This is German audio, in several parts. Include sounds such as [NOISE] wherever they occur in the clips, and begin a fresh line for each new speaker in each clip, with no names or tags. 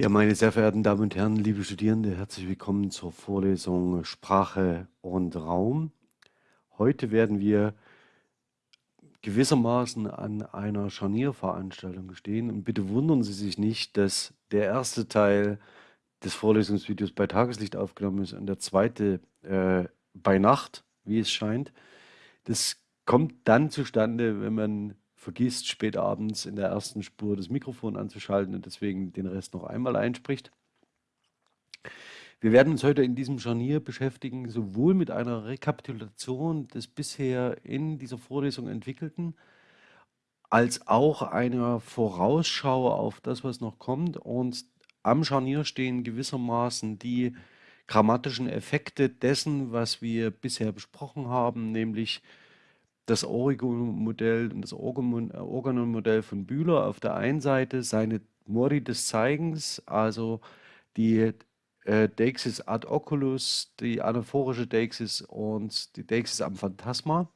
Ja, meine sehr verehrten Damen und Herren, liebe Studierende, herzlich willkommen zur Vorlesung Sprache und Raum. Heute werden wir gewissermaßen an einer Scharnierveranstaltung stehen und bitte wundern Sie sich nicht, dass der erste Teil des Vorlesungsvideos bei Tageslicht aufgenommen ist und der zweite äh, bei Nacht, wie es scheint. Das kommt dann zustande, wenn man vergisst, spät abends in der ersten Spur das Mikrofon anzuschalten und deswegen den Rest noch einmal einspricht. Wir werden uns heute in diesem Scharnier beschäftigen, sowohl mit einer Rekapitulation des bisher in dieser Vorlesung entwickelten, als auch einer Vorausschau auf das, was noch kommt. Und am Scharnier stehen gewissermaßen die grammatischen Effekte dessen, was wir bisher besprochen haben, nämlich das Origo-Modell und das Organon-Modell von Bühler auf der einen Seite, seine Modi des Zeigens, also die äh, Deixis ad oculus, die anaphorische Deixis und die Deixis am Phantasma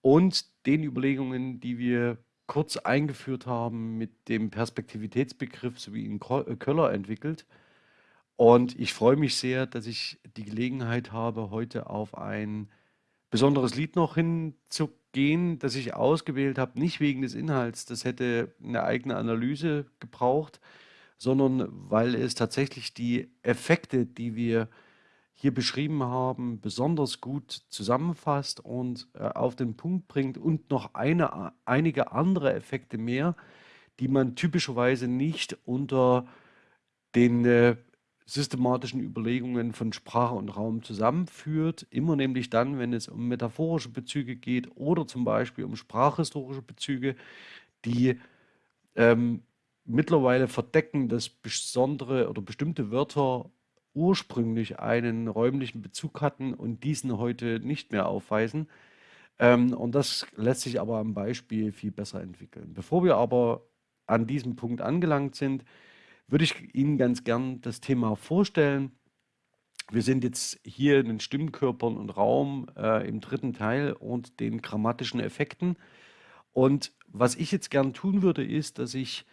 und den Überlegungen, die wir kurz eingeführt haben mit dem Perspektivitätsbegriff, so wie ihn äh, Köller entwickelt. Und ich freue mich sehr, dass ich die Gelegenheit habe, heute auf ein besonderes Lied noch hinzugehen, das ich ausgewählt habe, nicht wegen des Inhalts, das hätte eine eigene Analyse gebraucht, sondern weil es tatsächlich die Effekte, die wir hier beschrieben haben, besonders gut zusammenfasst und äh, auf den Punkt bringt und noch eine, einige andere Effekte mehr, die man typischerweise nicht unter den äh, systematischen Überlegungen von Sprache und Raum zusammenführt. Immer nämlich dann, wenn es um metaphorische Bezüge geht oder zum Beispiel um sprachhistorische Bezüge, die ähm, mittlerweile verdecken, dass besondere oder bestimmte Wörter ursprünglich einen räumlichen Bezug hatten und diesen heute nicht mehr aufweisen. Ähm, und das lässt sich aber am Beispiel viel besser entwickeln. Bevor wir aber an diesem Punkt angelangt sind, würde ich Ihnen ganz gern das Thema vorstellen. Wir sind jetzt hier in den Stimmkörpern und Raum äh, im dritten Teil und den grammatischen Effekten. Und was ich jetzt gern tun würde, ist, dass ich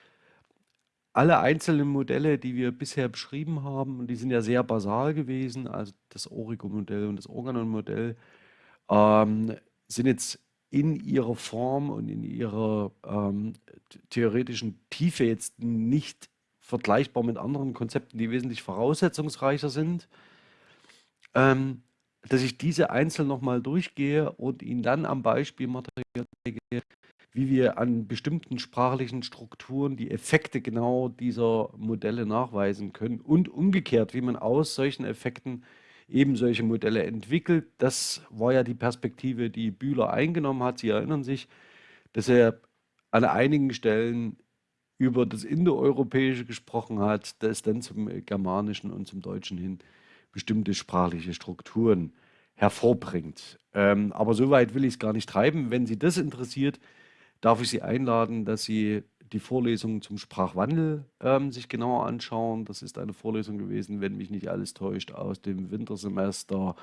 alle einzelnen Modelle, die wir bisher beschrieben haben, und die sind ja sehr basal gewesen, also das Origo-Modell und das Organon-Modell, ähm, sind jetzt in ihrer Form und in ihrer ähm, theoretischen Tiefe jetzt nicht vergleichbar mit anderen Konzepten, die wesentlich voraussetzungsreicher sind, ähm, dass ich diese einzeln nochmal durchgehe und Ihnen dann am Beispiel Material zeige, wie wir an bestimmten sprachlichen Strukturen die Effekte genau dieser Modelle nachweisen können und umgekehrt, wie man aus solchen Effekten eben solche Modelle entwickelt. Das war ja die Perspektive, die Bühler eingenommen hat. Sie erinnern sich, dass er an einigen Stellen über das Indoeuropäische gesprochen hat, das dann zum Germanischen und zum Deutschen hin bestimmte sprachliche Strukturen hervorbringt. Ähm, aber so weit will ich es gar nicht treiben. Wenn Sie das interessiert, darf ich Sie einladen, dass Sie die Vorlesung zum Sprachwandel ähm, sich genauer anschauen. Das ist eine Vorlesung gewesen, wenn mich nicht alles täuscht, aus dem Wintersemester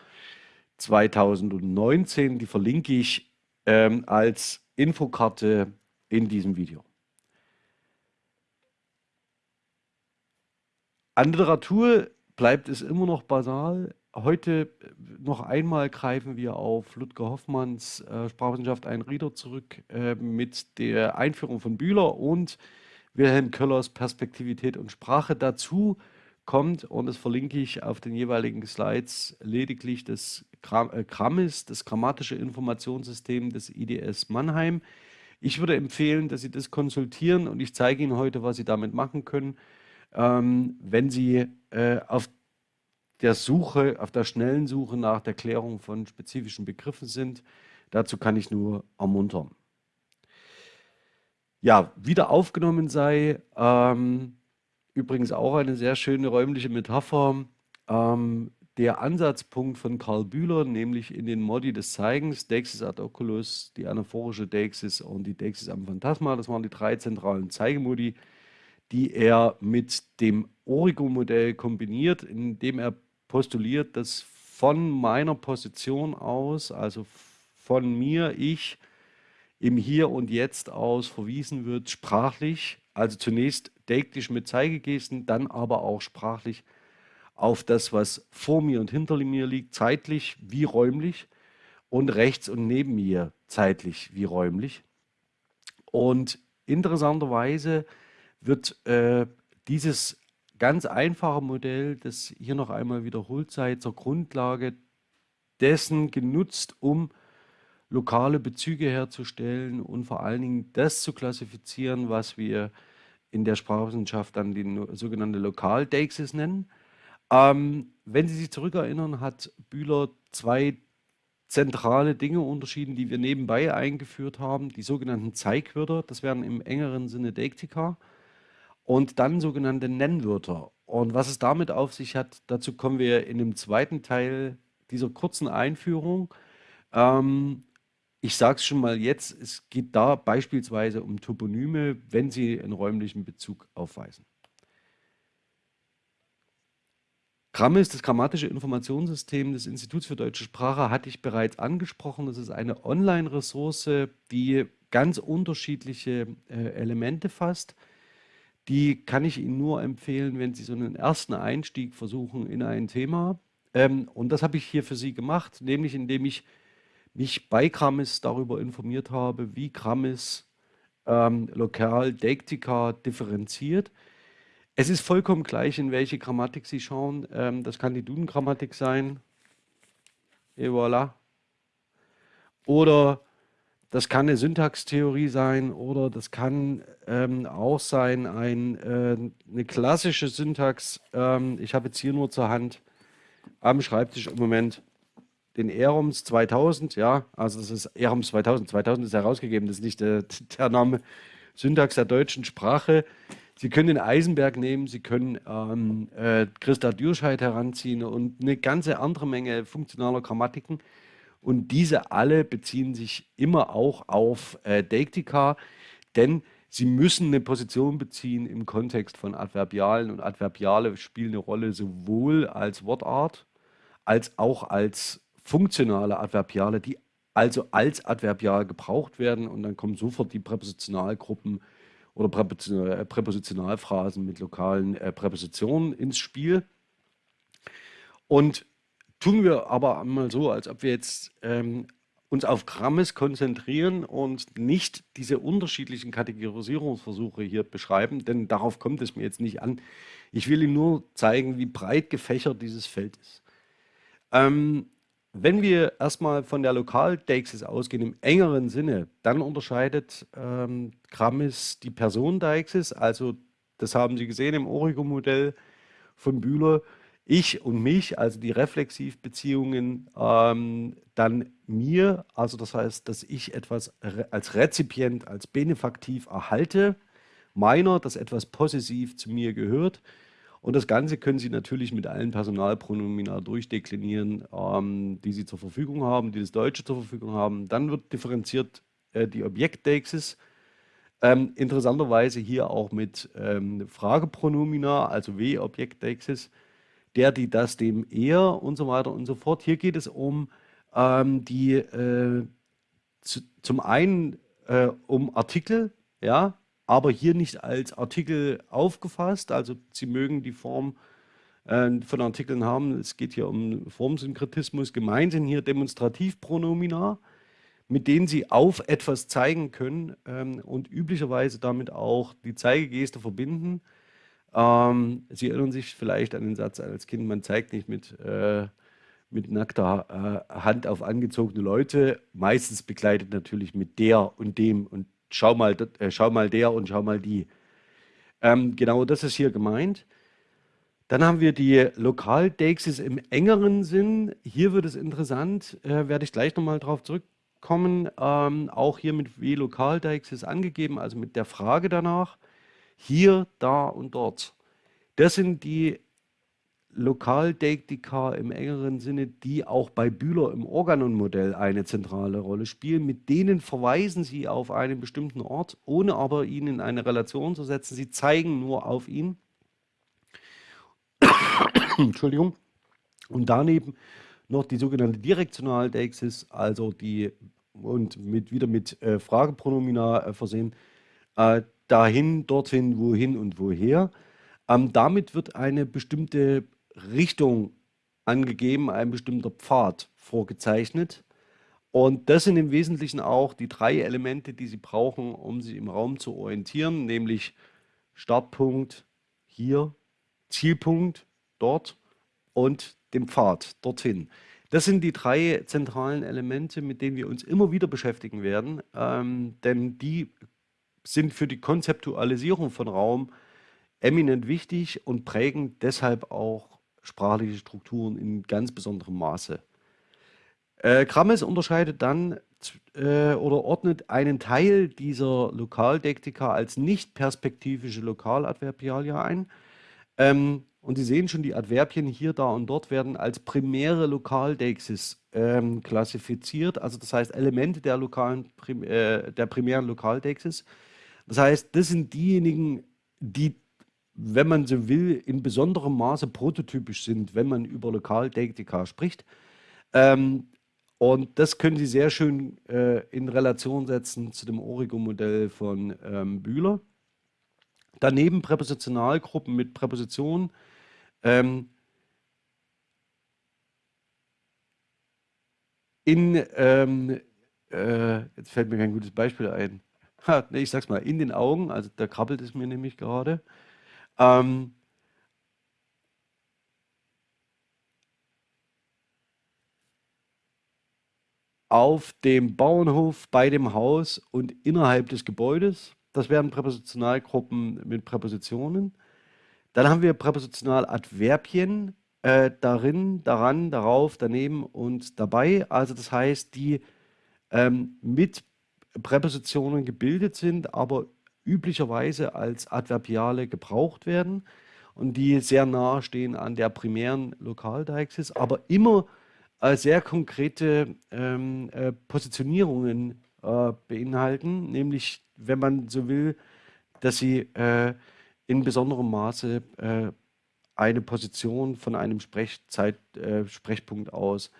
2019. Die verlinke ich ähm, als Infokarte in diesem Video. An Literatur bleibt es immer noch basal. Heute äh, noch einmal greifen wir auf Ludger Hoffmanns äh, Sprachwissenschaft ein Rieder zurück äh, mit der Einführung von Bühler und Wilhelm Köllers Perspektivität und Sprache. Dazu kommt, und das verlinke ich auf den jeweiligen Slides, lediglich das Gram äh, das grammatische Informationssystem des IDS Mannheim. Ich würde empfehlen, dass Sie das konsultieren und ich zeige Ihnen heute, was Sie damit machen können ähm, wenn Sie äh, auf der Suche, auf der schnellen Suche nach der Klärung von spezifischen Begriffen sind. Dazu kann ich nur ermuntern. Ja, wieder aufgenommen sei, ähm, übrigens auch eine sehr schöne räumliche Metapher, ähm, der Ansatzpunkt von Karl Bühler, nämlich in den Modi des Zeigens, Deixis ad oculus, die anaphorische Deixis und die Deixis am Phantasma, das waren die drei zentralen Zeigemodi, die er mit dem Origo-Modell kombiniert, indem er postuliert, dass von meiner Position aus, also von mir, ich, im Hier und Jetzt aus verwiesen wird, sprachlich Also zunächst deiktisch mit Zeigegesten, dann aber auch sprachlich auf das, was vor mir und hinter mir liegt, zeitlich wie räumlich und rechts und neben mir zeitlich wie räumlich. Und interessanterweise wird äh, dieses ganz einfache Modell, das hier noch einmal wiederholt sei, zur Grundlage dessen genutzt, um lokale Bezüge herzustellen und vor allen Dingen das zu klassifizieren, was wir in der Sprachwissenschaft dann die sogenannte Lokaldeixis nennen. Ähm, wenn Sie sich zurückerinnern, hat Bühler zwei zentrale Dinge unterschieden, die wir nebenbei eingeführt haben. Die sogenannten Zeigwörter, das wären im engeren Sinne Deiktika, und dann sogenannte Nennwörter. Und was es damit auf sich hat, dazu kommen wir in dem zweiten Teil dieser kurzen Einführung. Ähm, ich sage es schon mal jetzt, es geht da beispielsweise um Toponyme, wenn sie einen räumlichen Bezug aufweisen. Grammis, das grammatische Informationssystem des Instituts für deutsche Sprache, hatte ich bereits angesprochen. Das ist eine Online-Ressource, die ganz unterschiedliche äh, Elemente fasst. Die kann ich Ihnen nur empfehlen, wenn Sie so einen ersten Einstieg versuchen in ein Thema. Ähm, und das habe ich hier für Sie gemacht, nämlich indem ich mich bei Grammis darüber informiert habe, wie Grammis ähm, lokal Deiktika differenziert. Es ist vollkommen gleich, in welche Grammatik Sie schauen. Ähm, das kann die Duden-Grammatik sein. Et voilà. Oder das kann eine Syntaxtheorie sein oder das kann ähm, auch sein ein, äh, eine klassische Syntax. Ähm, ich habe jetzt hier nur zur Hand am Schreibtisch im Moment den Eroms 2000, ja, also das ist Eroms 2000, 2000 ist herausgegeben, das ist nicht der, [LAUGHS] der Name Syntax der deutschen Sprache. Sie können den Eisenberg nehmen, Sie können ähm, äh, Christa Dürscheid heranziehen und eine ganze andere Menge funktionaler Grammatiken. Und diese alle beziehen sich immer auch auf äh, Deiktika, denn sie müssen eine Position beziehen im Kontext von Adverbialen und Adverbiale spielen eine Rolle sowohl als Wortart als auch als funktionale Adverbiale, die also als Adverbial gebraucht werden und dann kommen sofort die Präpositionalgruppen oder Präpositional, äh, Präpositionalphrasen mit lokalen äh, Präpositionen ins Spiel. Und tun wir aber einmal so, als ob wir jetzt ähm, uns auf Grammes konzentrieren und nicht diese unterschiedlichen Kategorisierungsversuche hier beschreiben, denn darauf kommt es mir jetzt nicht an. Ich will Ihnen nur zeigen, wie breit gefächert dieses Feld ist. Ähm, wenn wir erstmal von der Lokaldeixis ausgehen, im engeren Sinne, dann unterscheidet ähm, Grammis die Personendeixis, also das haben Sie gesehen im Origo-Modell von Bühler, ich und mich, also die Reflexivbeziehungen, ähm, dann mir, also das heißt, dass ich etwas als Rezipient, als Benefaktiv erhalte, meiner, dass etwas possessiv zu mir gehört, und das Ganze können Sie natürlich mit allen Personalpronomina durchdeklinieren, ähm, die Sie zur Verfügung haben, die das Deutsche zur Verfügung haben. Dann wird differenziert äh, die Objektdeixis. Ähm, interessanterweise hier auch mit ähm, Fragepronomina, also W-Objektdeixis, der, die, das, dem, er und so weiter und so fort. Hier geht es um ähm, die, äh, zu, zum einen äh, um Artikel, ja, aber hier nicht als Artikel aufgefasst. Also Sie mögen die Form äh, von Artikeln haben. Es geht hier um Formsynkretismus. Gemeint sind hier Demonstrativpronomina, mit denen Sie auf etwas zeigen können ähm, und üblicherweise damit auch die Zeigegeste verbinden. Ähm, Sie erinnern sich vielleicht an den Satz als Kind, man zeigt nicht mit, äh, mit nackter äh, Hand auf angezogene Leute, meistens begleitet natürlich mit der und dem und schau mal, äh, schau mal der und schau mal die. Ähm, genau das ist hier gemeint. Dann haben wir die Lokaldeixis im engeren Sinn. Hier wird es interessant, äh, werde ich gleich nochmal drauf zurückkommen. Ähm, auch hier mit W-Lokaldeixis angegeben, also mit der Frage danach. Hier, da und dort. Das sind die Lokaldeiktika im engeren Sinne, die auch bei Bühler im Organon-Modell eine zentrale Rolle spielen. Mit denen verweisen sie auf einen bestimmten Ort, ohne aber ihn in eine Relation zu setzen. Sie zeigen nur auf ihn. [COUGHS] Entschuldigung. Und daneben noch die sogenannte Direktionaldeixis, also die und mit, wieder mit äh, Fragepronomina äh, versehen, äh, dahin, dorthin, wohin und woher. Ähm, damit wird eine bestimmte Richtung angegeben, ein bestimmter Pfad vorgezeichnet. Und das sind im Wesentlichen auch die drei Elemente, die Sie brauchen, um sich im Raum zu orientieren, nämlich Startpunkt hier, Zielpunkt dort und dem Pfad dorthin. Das sind die drei zentralen Elemente, mit denen wir uns immer wieder beschäftigen werden, ähm, denn die sind für die Konzeptualisierung von Raum eminent wichtig und prägen deshalb auch sprachliche Strukturen in ganz besonderem Maße. Äh, Krammes unterscheidet dann äh, oder ordnet einen Teil dieser Lokaldektika als nicht perspektivische Lokaladverbialia ein. Ähm, und Sie sehen schon, die Adverbien hier, da und dort werden als primäre Lokaldeixis ähm, klassifiziert, also das heißt Elemente der, lokalen, äh, der primären Lokaldeixis. Das heißt, das sind diejenigen, die, wenn man so will, in besonderem Maße prototypisch sind, wenn man über Lokaldektika spricht. Ähm, und das können Sie sehr schön äh, in Relation setzen zu dem Origo-Modell von ähm, Bühler. Daneben Präpositionalgruppen mit Präpositionen. Ähm, in, ähm, äh, jetzt fällt mir kein gutes Beispiel ein. Ich sag's mal, in den Augen, also da krabbelt es mir nämlich gerade. Ähm, auf dem Bauernhof, bei dem Haus und innerhalb des Gebäudes. Das wären Präpositionalgruppen mit Präpositionen. Dann haben wir Präpositionaladverbien äh, darin, daran, darauf, daneben und dabei. Also das heißt, die ähm, mit Präpositionen gebildet sind, aber üblicherweise als Adverbiale gebraucht werden und die sehr nahe stehen an der primären Lokaldeixis, aber immer äh, sehr konkrete ähm, äh, Positionierungen äh, beinhalten, nämlich, wenn man so will, dass sie äh, in besonderem Maße eine Position von einem Sprechzeit, Sprechpunkt aus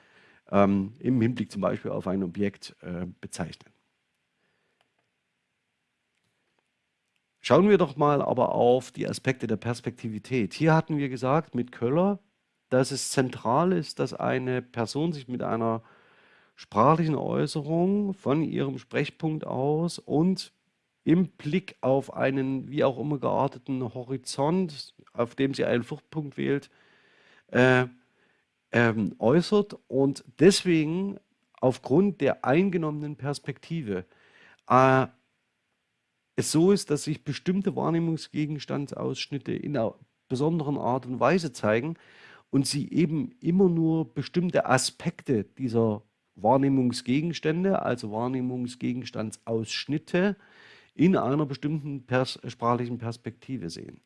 ähm, im Hinblick zum Beispiel auf ein Objekt bezeichnen. Schauen wir doch mal aber auf die Aspekte der Perspektivität. Hier hatten wir gesagt, mit Köller dass es zentral ist, dass eine Person sich mit einer sprachlichen Äußerung von ihrem Sprechpunkt aus und im Blick auf einen wie auch immer gearteten Horizont, auf dem sie einen Fluchtpunkt wählt, äh, ähm, äußert und deswegen aufgrund der eingenommenen Perspektive äh, es so ist, dass sich bestimmte Wahrnehmungsgegenstandsausschnitte in einer besonderen Art und Weise zeigen und sie eben immer nur bestimmte Aspekte dieser Wahrnehmungsgegenstände, also Wahrnehmungsgegenstandsausschnitte, in einer bestimmten pers sprachlichen Perspektive sehen.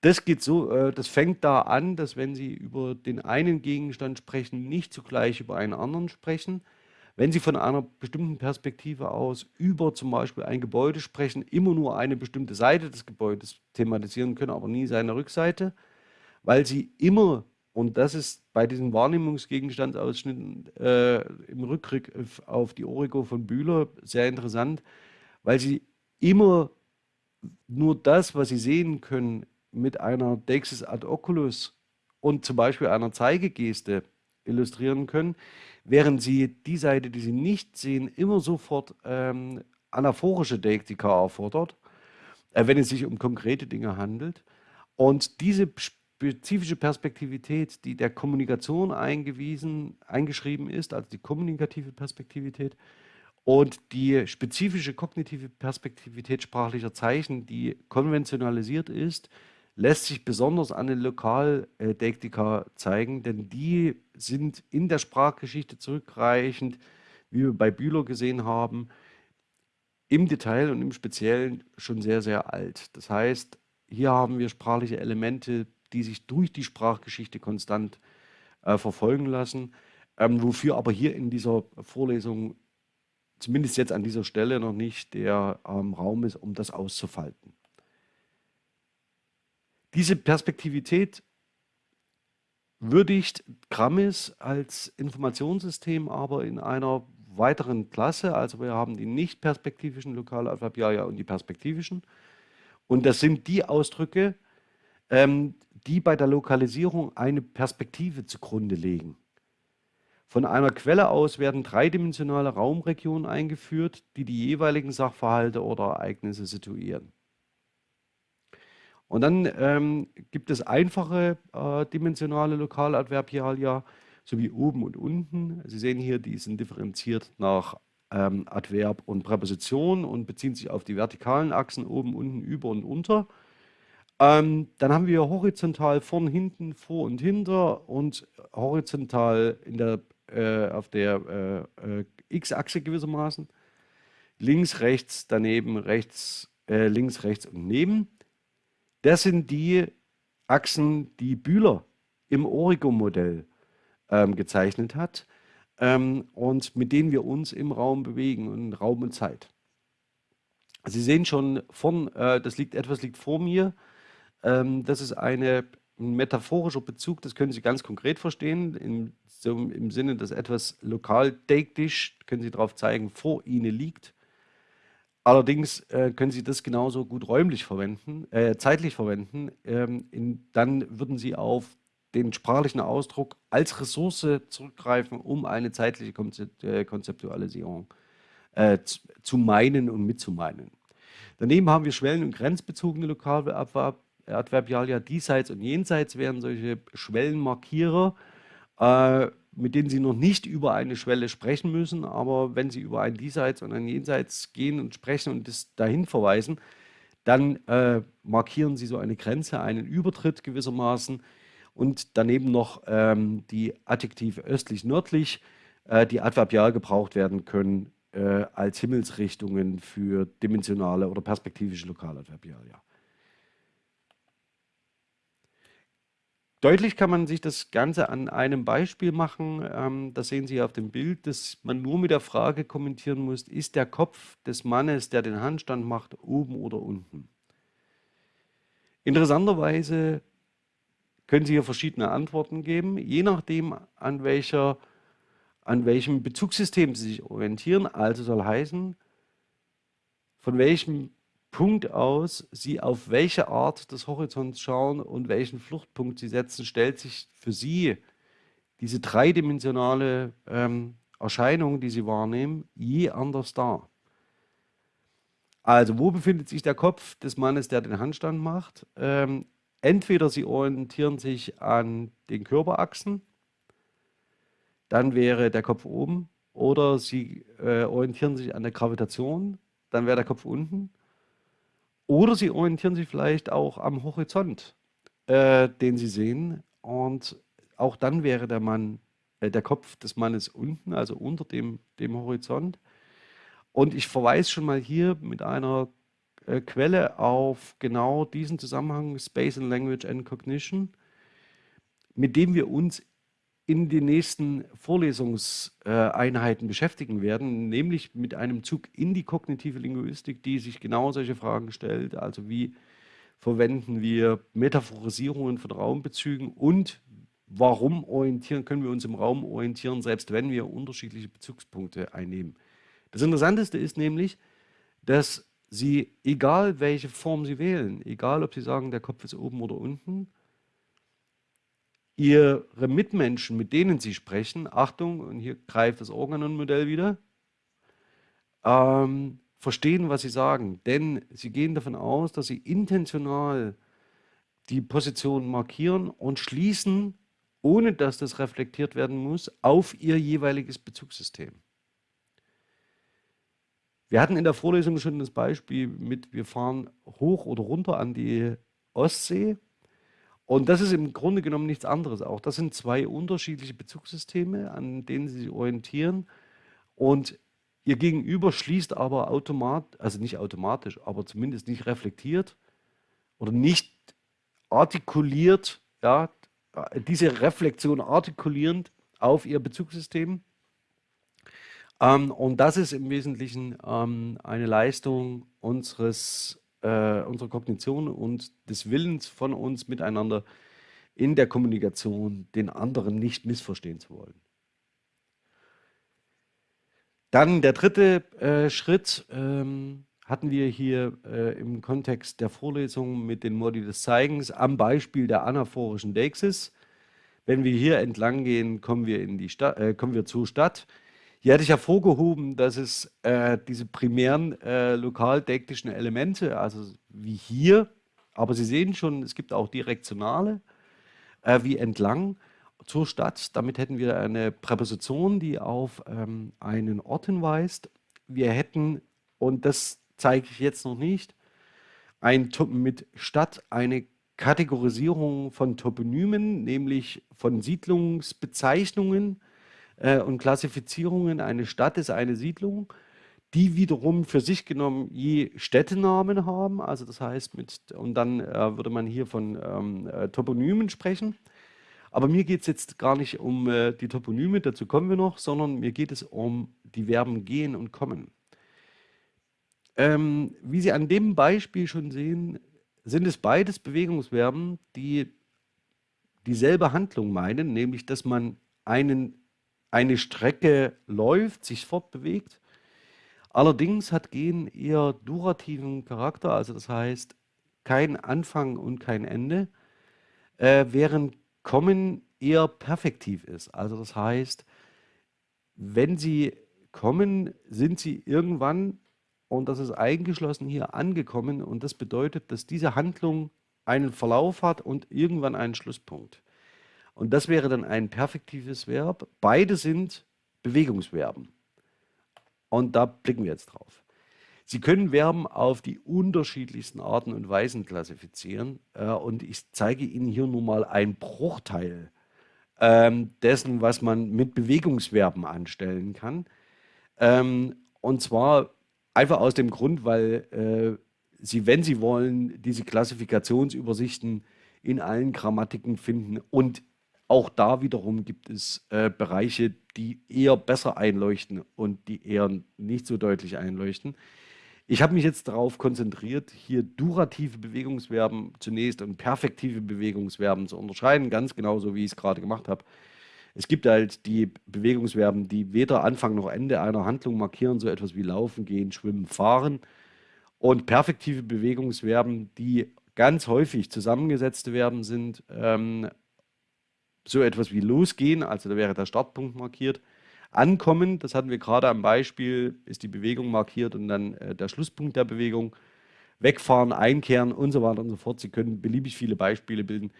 Das geht so, äh, das fängt da an, dass wenn Sie über den einen Gegenstand sprechen, nicht zugleich über einen anderen sprechen. Wenn Sie von einer bestimmten Perspektive aus über zum Beispiel ein Gebäude sprechen, immer nur eine bestimmte Seite des Gebäudes thematisieren können, aber nie seine Rückseite, weil Sie immer und das ist bei diesen Wahrnehmungsgegenstandsausschnitten äh, im Rückblick auf die Origo von Bühler sehr interessant, weil sie immer nur das, was sie sehen können, mit einer Dexis ad oculus und zum Beispiel einer Zeigegeste illustrieren können, während sie die Seite, die sie nicht sehen, immer sofort ähm, anaphorische Deiktika erfordert, äh, wenn es sich um konkrete Dinge handelt. Und diese spezifische Perspektivität, die der Kommunikation eingewiesen, eingeschrieben ist, also die kommunikative Perspektivität, und die spezifische kognitive Perspektivität sprachlicher Zeichen, die konventionalisiert ist, lässt sich besonders an den Lokaldektika zeigen, denn die sind in der Sprachgeschichte zurückreichend, wie wir bei Bühler gesehen haben, im Detail und im Speziellen schon sehr, sehr alt. Das heißt, hier haben wir sprachliche Elemente, die sich durch die Sprachgeschichte konstant äh, verfolgen lassen, ähm, wofür aber hier in dieser Vorlesung, zumindest jetzt an dieser Stelle noch nicht der ähm, Raum ist, um das auszufalten. Diese Perspektivität würdigt Grammis als Informationssystem aber in einer weiteren Klasse, also wir haben die nicht perspektivischen Lokaladverbialia und die perspektivischen, Und das sind die Ausdrücke, ähm, die bei der Lokalisierung eine Perspektive zugrunde legen. Von einer Quelle aus werden dreidimensionale Raumregionen eingeführt, die die jeweiligen Sachverhalte oder Ereignisse situieren. Und dann ähm, gibt es einfache äh, dimensionale Lokaladverbialia, sowie oben und unten. Sie sehen hier, die sind differenziert nach ähm, Adverb und Präposition und beziehen sich auf die vertikalen Achsen oben, unten, über und unter. Ähm, dann haben wir horizontal vorn, hinten, vor und hinter und horizontal in der, äh, auf der äh, äh, x-Achse gewissermaßen. Links, rechts, daneben, rechts, äh, links, rechts und neben. Das sind die Achsen, die Bühler im Origo-Modell ähm, gezeichnet hat ähm, und mit denen wir uns im Raum bewegen, in Raum und Zeit. Sie sehen schon vorn, äh, das liegt, etwas liegt vor mir. Ähm, das ist eine, ein metaphorischer Bezug, das können Sie ganz konkret verstehen, im, so im Sinne, dass etwas lokal denktisch, können Sie darauf zeigen, vor Ihnen liegt. Allerdings äh, können Sie das genauso gut räumlich verwenden, äh, zeitlich verwenden. Ähm, in, dann würden Sie auf den sprachlichen Ausdruck als Ressource zurückgreifen, um eine zeitliche äh, Konzeptualisierung äh, zu, zu meinen und mitzumeinen. Daneben haben wir schwellen- und grenzbezogene Lokaladverbialia. Diesseits und jenseits wären solche Schwellenmarkierer, äh, mit denen Sie noch nicht über eine Schwelle sprechen müssen, aber wenn Sie über ein Diesseits und ein Jenseits gehen und sprechen und das dahin verweisen, dann äh, markieren Sie so eine Grenze, einen Übertritt gewissermaßen und daneben noch ähm, die Adjektive östlich-nördlich, äh, die adverbial gebraucht werden können äh, als Himmelsrichtungen für dimensionale oder perspektivische Lokaladverbialia. Deutlich kann man sich das Ganze an einem Beispiel machen. Ähm, das sehen Sie auf dem Bild, dass man nur mit der Frage kommentieren muss, ist der Kopf des Mannes, der den Handstand macht, oben oder unten? Interessanterweise können Sie hier verschiedene Antworten geben, je nachdem, an, welcher, an welchem Bezugssystem Sie sich orientieren. Also soll heißen, von welchem Punkt aus Sie auf welche Art des Horizonts schauen und welchen Fluchtpunkt Sie setzen, stellt sich für Sie diese dreidimensionale ähm, Erscheinung, die Sie wahrnehmen, je anders dar. Also, wo befindet sich der Kopf des Mannes, der den Handstand macht? Ähm, entweder sie orientieren sich an den Körperachsen, dann wäre der Kopf oben, oder sie äh, orientieren sich an der Gravitation, dann wäre der Kopf unten, oder sie orientieren sich vielleicht auch am Horizont, äh, den sie sehen, und auch dann wäre der Mann, äh, der Kopf des Mannes unten, also unter dem, dem Horizont. Und ich verweise schon mal hier mit einer äh, Quelle auf genau diesen Zusammenhang Space and Language and Cognition, mit dem wir uns in den nächsten Vorlesungseinheiten beschäftigen werden, nämlich mit einem Zug in die kognitive Linguistik, die sich genau solche Fragen stellt, also wie verwenden wir Metaphorisierungen von Raumbezügen und warum orientieren, können wir uns im Raum orientieren, selbst wenn wir unterschiedliche Bezugspunkte einnehmen. Das Interessanteste ist nämlich, dass Sie, egal welche Form Sie wählen, egal ob Sie sagen, der Kopf ist oben oder unten, Ihre Mitmenschen, mit denen Sie sprechen, Achtung, und hier greift das Organon-Modell wieder, ähm, verstehen, was Sie sagen. Denn Sie gehen davon aus, dass Sie intentional die Position markieren und schließen, ohne dass das reflektiert werden muss, auf Ihr jeweiliges Bezugssystem. Wir hatten in der Vorlesung schon das Beispiel mit, wir fahren hoch oder runter an die Ostsee. Und das ist im Grunde genommen nichts anderes. Auch das sind zwei unterschiedliche Bezugssysteme, an denen Sie sich orientieren. Und Ihr Gegenüber schließt aber automatisch, also nicht automatisch, aber zumindest nicht reflektiert oder nicht artikuliert, ja, diese Reflexion artikulierend auf Ihr Bezugssystem. Ähm, und das ist im Wesentlichen ähm, eine Leistung unseres, äh, unserer Kognition und des Willens von uns miteinander in der Kommunikation, den anderen nicht missverstehen zu wollen. Dann der dritte äh, Schritt, ähm, hatten wir hier äh, im Kontext der Vorlesung mit den Modi des Zeigens am Beispiel der anaphorischen Deixis. Wenn wir hier entlang gehen, kommen wir, in die Stadt, äh, kommen wir zur Stadt. Hier hatte ich hervorgehoben, dass es äh, diese primären äh, lokaldektischen Elemente, also wie hier, aber Sie sehen schon, es gibt auch direktionale, äh, wie entlang zur Stadt. Damit hätten wir eine Präposition, die auf ähm, einen Ort hinweist. Wir hätten, und das zeige ich jetzt noch nicht, ein, mit Stadt eine Kategorisierung von Toponymen, nämlich von Siedlungsbezeichnungen äh, und Klassifizierungen. Eine Stadt ist eine Siedlung, die wiederum für sich genommen je Städtenamen haben. Also das heißt, mit, und dann äh, würde man hier von ähm, äh, Toponymen sprechen. Aber mir geht es jetzt gar nicht um äh, die Toponyme, dazu kommen wir noch, sondern mir geht es um die Verben gehen und kommen. Ähm, wie Sie an dem Beispiel schon sehen, sind es beides Bewegungsverben, die dieselbe Handlung meinen, nämlich dass man einen, eine Strecke läuft, sich fortbewegt. Allerdings hat Gehen eher durativen Charakter, also das heißt kein Anfang und kein Ende, äh, während Kommen eher perfektiv ist. Also das heißt, wenn Sie kommen, sind Sie irgendwann und das ist eingeschlossen hier angekommen und das bedeutet, dass diese Handlung einen Verlauf hat und irgendwann einen Schlusspunkt. Und das wäre dann ein perfektives Verb. Beide sind Bewegungsverben. Und da blicken wir jetzt drauf. Sie können Verben auf die unterschiedlichsten Arten und Weisen klassifizieren. Äh, und ich zeige Ihnen hier nur mal einen Bruchteil ähm, dessen, was man mit Bewegungsverben anstellen kann. Ähm, und zwar Einfach aus dem Grund, weil äh, Sie, wenn Sie wollen, diese Klassifikationsübersichten in allen Grammatiken finden. Und auch da wiederum gibt es äh, Bereiche, die eher besser einleuchten und die eher nicht so deutlich einleuchten. Ich habe mich jetzt darauf konzentriert, hier durative Bewegungsverben zunächst und perfektive Bewegungsverben zu unterscheiden, ganz genauso wie ich es gerade gemacht habe. Es gibt halt die Bewegungsverben, die weder Anfang noch Ende einer Handlung markieren, so etwas wie laufen, gehen, schwimmen, fahren. Und perfektive Bewegungsverben, die ganz häufig zusammengesetzte Verben sind, ähm, so etwas wie losgehen, also da wäre der Startpunkt markiert. Ankommen, das hatten wir gerade am Beispiel, ist die Bewegung markiert und dann äh, der Schlusspunkt der Bewegung. Wegfahren, einkehren und so weiter und so fort. Sie können beliebig viele Beispiele bilden.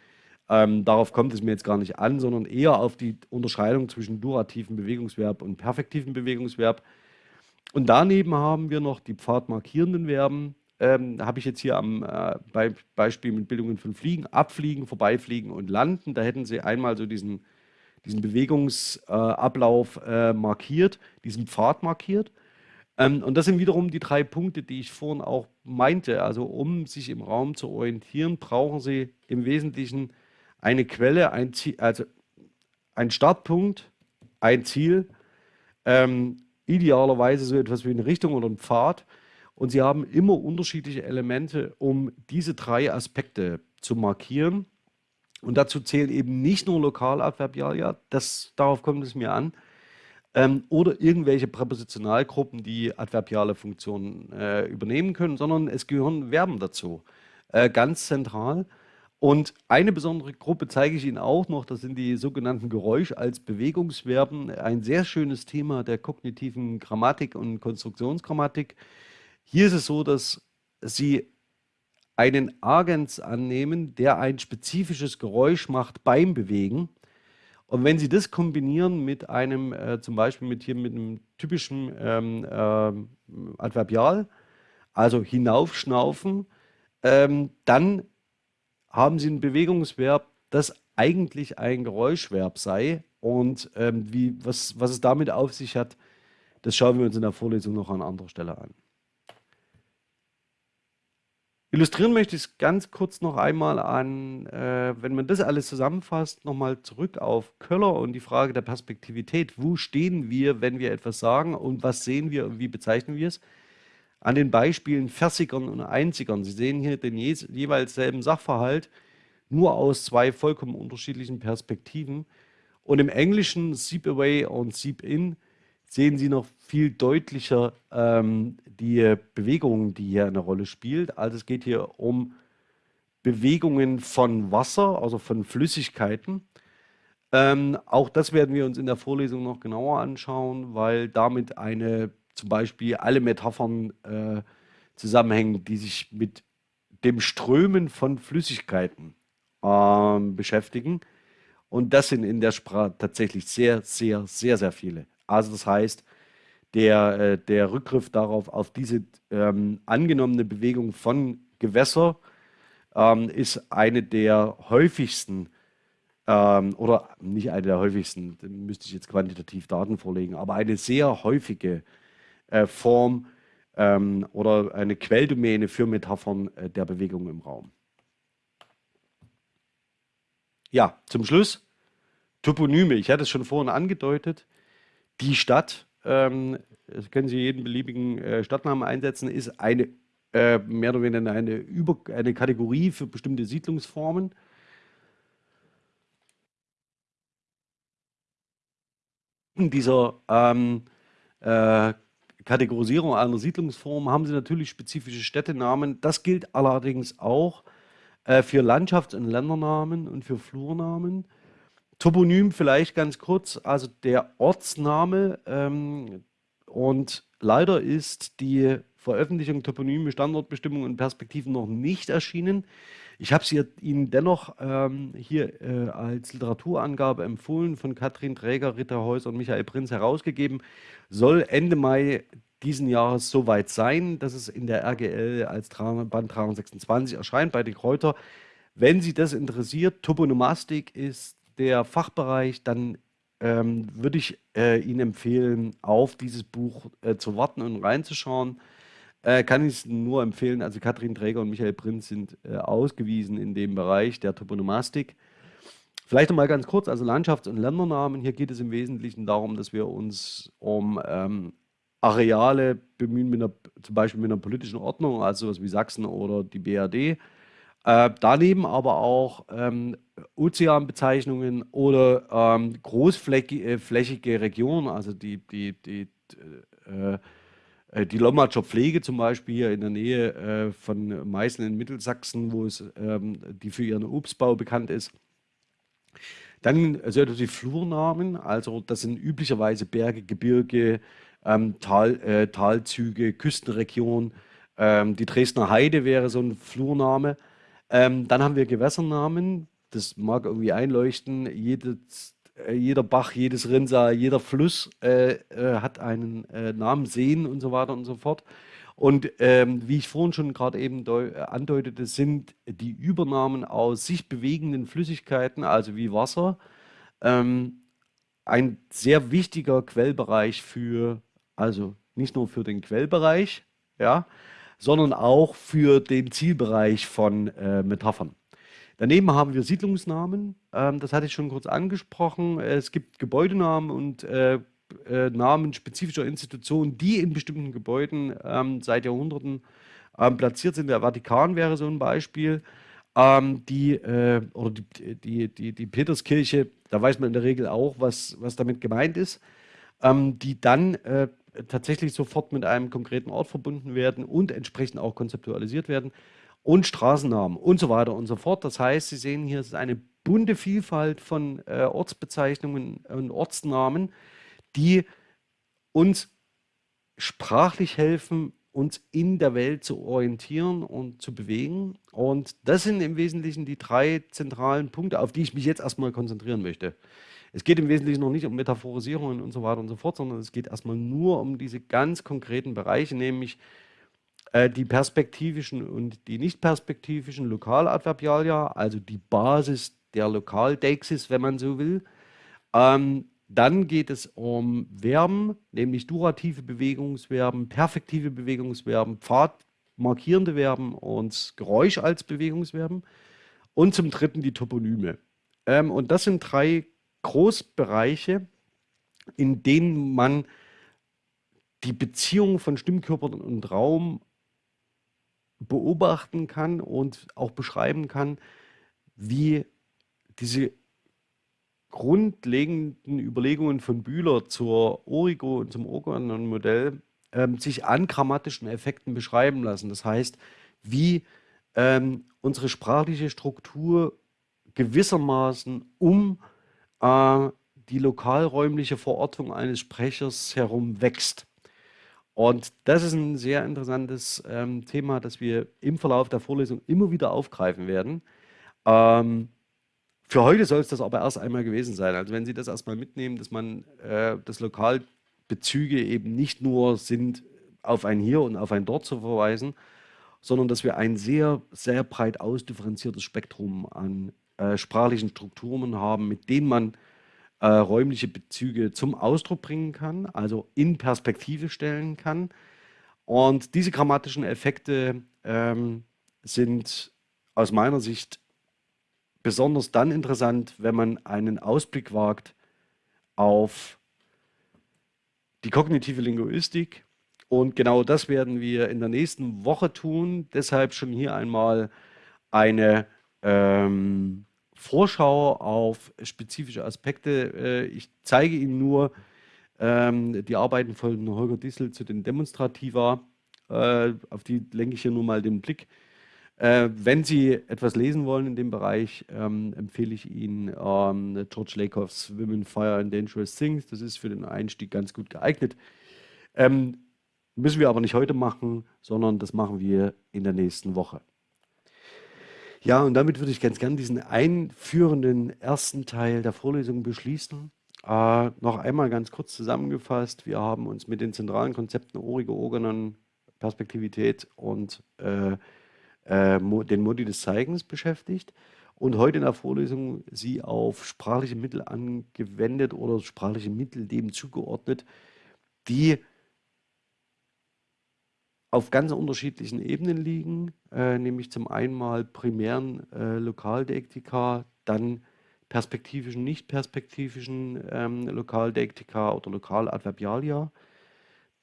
Ähm, darauf kommt es mir jetzt gar nicht an, sondern eher auf die Unterscheidung zwischen durativen Bewegungsverb und perfektiven Bewegungsverb. Und daneben haben wir noch die pfadmarkierenden Verben. Ähm, habe ich jetzt hier am äh, Be Beispiel mit Bildungen von Fliegen, Abfliegen, Vorbeifliegen und Landen. Da hätten Sie einmal so diesen, diesen Bewegungsablauf äh, äh, markiert, diesen Pfad markiert. Ähm, und das sind wiederum die drei Punkte, die ich vorhin auch meinte. Also um sich im Raum zu orientieren, brauchen Sie im Wesentlichen eine Quelle, ein Ziel, also ein Startpunkt, ein Ziel, ähm, idealerweise so etwas wie eine Richtung oder ein Pfad. Und sie haben immer unterschiedliche Elemente, um diese drei Aspekte zu markieren. Und dazu zählen eben nicht nur Lokaladverbialia, das, darauf kommt es mir an, ähm, oder irgendwelche Präpositionalgruppen, die adverbiale Funktionen äh, übernehmen können, sondern es gehören Verben dazu. Äh, ganz zentral. Und eine besondere Gruppe zeige ich Ihnen auch noch, das sind die sogenannten Geräusch als Bewegungsverben. Ein sehr schönes Thema der kognitiven Grammatik und Konstruktionsgrammatik. Hier ist es so, dass Sie einen Agens annehmen, der ein spezifisches Geräusch macht beim Bewegen. Und wenn Sie das kombinieren mit einem, äh, zum Beispiel mit hier mit einem typischen ähm, äh, Adverbial, also hinaufschnaufen, ähm, dann haben Sie ein Bewegungsverb, das eigentlich ein Geräuschverb sei. Und ähm, wie, was, was es damit auf sich hat, das schauen wir uns in der Vorlesung noch an anderer Stelle an. Illustrieren möchte ich es ganz kurz noch einmal an, äh, wenn man das alles zusammenfasst, nochmal zurück auf Köller und die Frage der Perspektivität. Wo stehen wir, wenn wir etwas sagen und was sehen wir und wie bezeichnen wir es? an den Beispielen Versigern und Einzigern. Sie sehen hier den je jeweils selben Sachverhalt, nur aus zwei vollkommen unterschiedlichen Perspektiven. Und im Englischen Seep Away und Seep In sehen Sie noch viel deutlicher ähm, die Bewegung, die hier eine Rolle spielt. Also es geht hier um Bewegungen von Wasser, also von Flüssigkeiten. Ähm, auch das werden wir uns in der Vorlesung noch genauer anschauen, weil damit eine zum Beispiel alle Metaphern äh, zusammenhängen, die sich mit dem Strömen von Flüssigkeiten äh, beschäftigen. Und das sind in der Sprache tatsächlich sehr, sehr, sehr, sehr viele. Also das heißt, der, äh, der Rückgriff darauf, auf diese ähm, angenommene Bewegung von Gewässer, ähm, ist eine der häufigsten ähm, oder nicht eine der häufigsten, da müsste ich jetzt quantitativ Daten vorlegen, aber eine sehr häufige äh, Form ähm, oder eine Quelldomäne für Metaphern äh, der Bewegung im Raum. Ja, zum Schluss Toponyme. Ich hatte es schon vorhin angedeutet. Die Stadt, ähm, können Sie jeden beliebigen äh, Stadtnamen einsetzen, ist eine äh, mehr oder weniger eine, Über eine Kategorie für bestimmte Siedlungsformen. In dieser ähm, äh, Kategorisierung einer Siedlungsform haben Sie natürlich spezifische Städtenamen. Das gilt allerdings auch äh, für Landschafts- und Ländernamen und für Flurnamen. Toponym vielleicht ganz kurz, also der Ortsname ähm, und leider ist die Veröffentlichung Toponyme, Standortbestimmungen und Perspektiven noch nicht erschienen. Ich habe sie Ihnen dennoch ähm, hier äh, als Literaturangabe empfohlen, von Katrin Träger, Ritter Häuser und Michael Prinz herausgegeben. Soll Ende Mai diesen Jahres soweit sein, dass es in der RGL als Band 326 erscheint bei den Kräuter. Wenn Sie das interessiert, Toponomastik ist der Fachbereich, dann ähm, würde ich äh, Ihnen empfehlen, auf dieses Buch äh, zu warten und reinzuschauen. Äh, kann ich es nur empfehlen. Also Katrin Träger und Michael Prinz sind äh, ausgewiesen in dem Bereich der Toponomastik. Vielleicht noch mal ganz kurz, also Landschafts- und Ländernamen. Hier geht es im Wesentlichen darum, dass wir uns um ähm, Areale bemühen, mit einer, zum Beispiel mit einer politischen Ordnung, also sowas wie Sachsen oder die BRD. Äh, daneben aber auch ähm, Ozeanbezeichnungen oder ähm, großflächige Regionen, also die, die, die, äh, äh, die Lommatscher Pflege zum Beispiel hier in der Nähe äh, von Meißen in Mittelsachsen, wo es ähm, die für ihren Obstbau bekannt ist. Dann also die Flurnamen, also das sind üblicherweise Berge, Gebirge, ähm, Tal, äh, Talzüge, Küstenregion. Ähm, die Dresdner Heide wäre so ein Flurname. Ähm, dann haben wir Gewässernamen, das mag irgendwie einleuchten. Jedes äh, jeder Bach, jedes Rinnsal, jeder Fluss äh, äh, hat einen äh, Namen, Seen und so weiter und so fort. Und ähm, wie ich vorhin schon gerade eben äh, andeutete, sind die Übernahmen aus sich bewegenden Flüssigkeiten, also wie Wasser, ähm, ein sehr wichtiger Quellbereich für, also nicht nur für den Quellbereich, ja, sondern auch für den Zielbereich von äh, Metaphern. Daneben haben wir Siedlungsnamen, ähm, das hatte ich schon kurz angesprochen. Es gibt Gebäudenamen und äh, äh, Namen spezifischer Institutionen, die in bestimmten Gebäuden ähm, seit Jahrhunderten ähm, platziert sind. Der Vatikan wäre so ein Beispiel. Ähm, die, äh, oder die, die, die, die Peterskirche, da weiß man in der Regel auch, was, was damit gemeint ist, ähm, die dann äh, tatsächlich sofort mit einem konkreten Ort verbunden werden und entsprechend auch konzeptualisiert werden und Straßennamen und so weiter und so fort. Das heißt, Sie sehen hier, es ist eine bunte Vielfalt von äh, Ortsbezeichnungen und Ortsnamen, die uns sprachlich helfen, uns in der Welt zu orientieren und zu bewegen. Und das sind im Wesentlichen die drei zentralen Punkte, auf die ich mich jetzt erstmal konzentrieren möchte. Es geht im Wesentlichen noch nicht um Metaphorisierungen und so weiter und so fort, sondern es geht erstmal nur um diese ganz konkreten Bereiche, nämlich äh, die perspektivischen und die nicht perspektivischen Lokaladverbialia, also die Basis der Lokaldeixis, wenn man so will. Ähm, dann geht es um Verben, nämlich durative Bewegungsverben, perfektive Bewegungsverben, pfadmarkierende Verben und Geräusch als Bewegungsverben. Und zum dritten die Toponyme. Ähm, und das sind drei Großbereiche, in denen man die Beziehung von Stimmkörpern und Raum beobachten kann und auch beschreiben kann, wie diese grundlegenden Überlegungen von Bühler zur Origo und zum Organon-Modell ähm, sich an grammatischen Effekten beschreiben lassen. Das heißt, wie ähm, unsere sprachliche Struktur gewissermaßen um äh, die lokalräumliche Verortung eines Sprechers herum wächst. Und das ist ein sehr interessantes ähm, Thema, das wir im Verlauf der Vorlesung immer wieder aufgreifen werden. Ähm, für heute soll es das aber erst einmal gewesen sein. Also wenn Sie das erstmal mitnehmen, dass man äh, das Lokalbezüge eben nicht nur sind, auf ein Hier und auf ein Dort zu verweisen, sondern dass wir ein sehr, sehr breit ausdifferenziertes Spektrum an äh, sprachlichen Strukturen haben, mit denen man äh, räumliche Bezüge zum Ausdruck bringen kann, also in Perspektive stellen kann. Und diese grammatischen Effekte ähm, sind aus meiner Sicht besonders dann interessant, wenn man einen Ausblick wagt auf die kognitive Linguistik. Und genau das werden wir in der nächsten Woche tun. Deshalb schon hier einmal eine ähm, Vorschau auf spezifische Aspekte. Äh, ich zeige Ihnen nur ähm, die Arbeiten von Holger Dissel zu den Demonstrativa. Äh, auf die lenke ich hier nur mal den Blick. Äh, wenn Sie etwas lesen wollen in dem Bereich, ähm, empfehle ich Ihnen ähm, George Lakoffs Women, Fire and Dangerous Things. Das ist für den Einstieg ganz gut geeignet. Ähm, müssen wir aber nicht heute machen, sondern das machen wir in der nächsten Woche. Ja, und damit würde ich ganz gern diesen einführenden ersten Teil der Vorlesung beschließen. Äh, noch einmal ganz kurz zusammengefasst. Wir haben uns mit den zentralen Konzepten Origo, Organon, Perspektivität und äh, äh, den Modi des Zeigens beschäftigt und heute in der Vorlesung sie auf sprachliche Mittel angewendet oder sprachliche Mittel dem zugeordnet, die auf ganz unterschiedlichen Ebenen liegen, äh, nämlich zum einen mal primären äh, Lokaldeiktika, dann perspektivischen, nicht perspektivischen ähm, Lokaldeiktika oder Lokaladverbialia.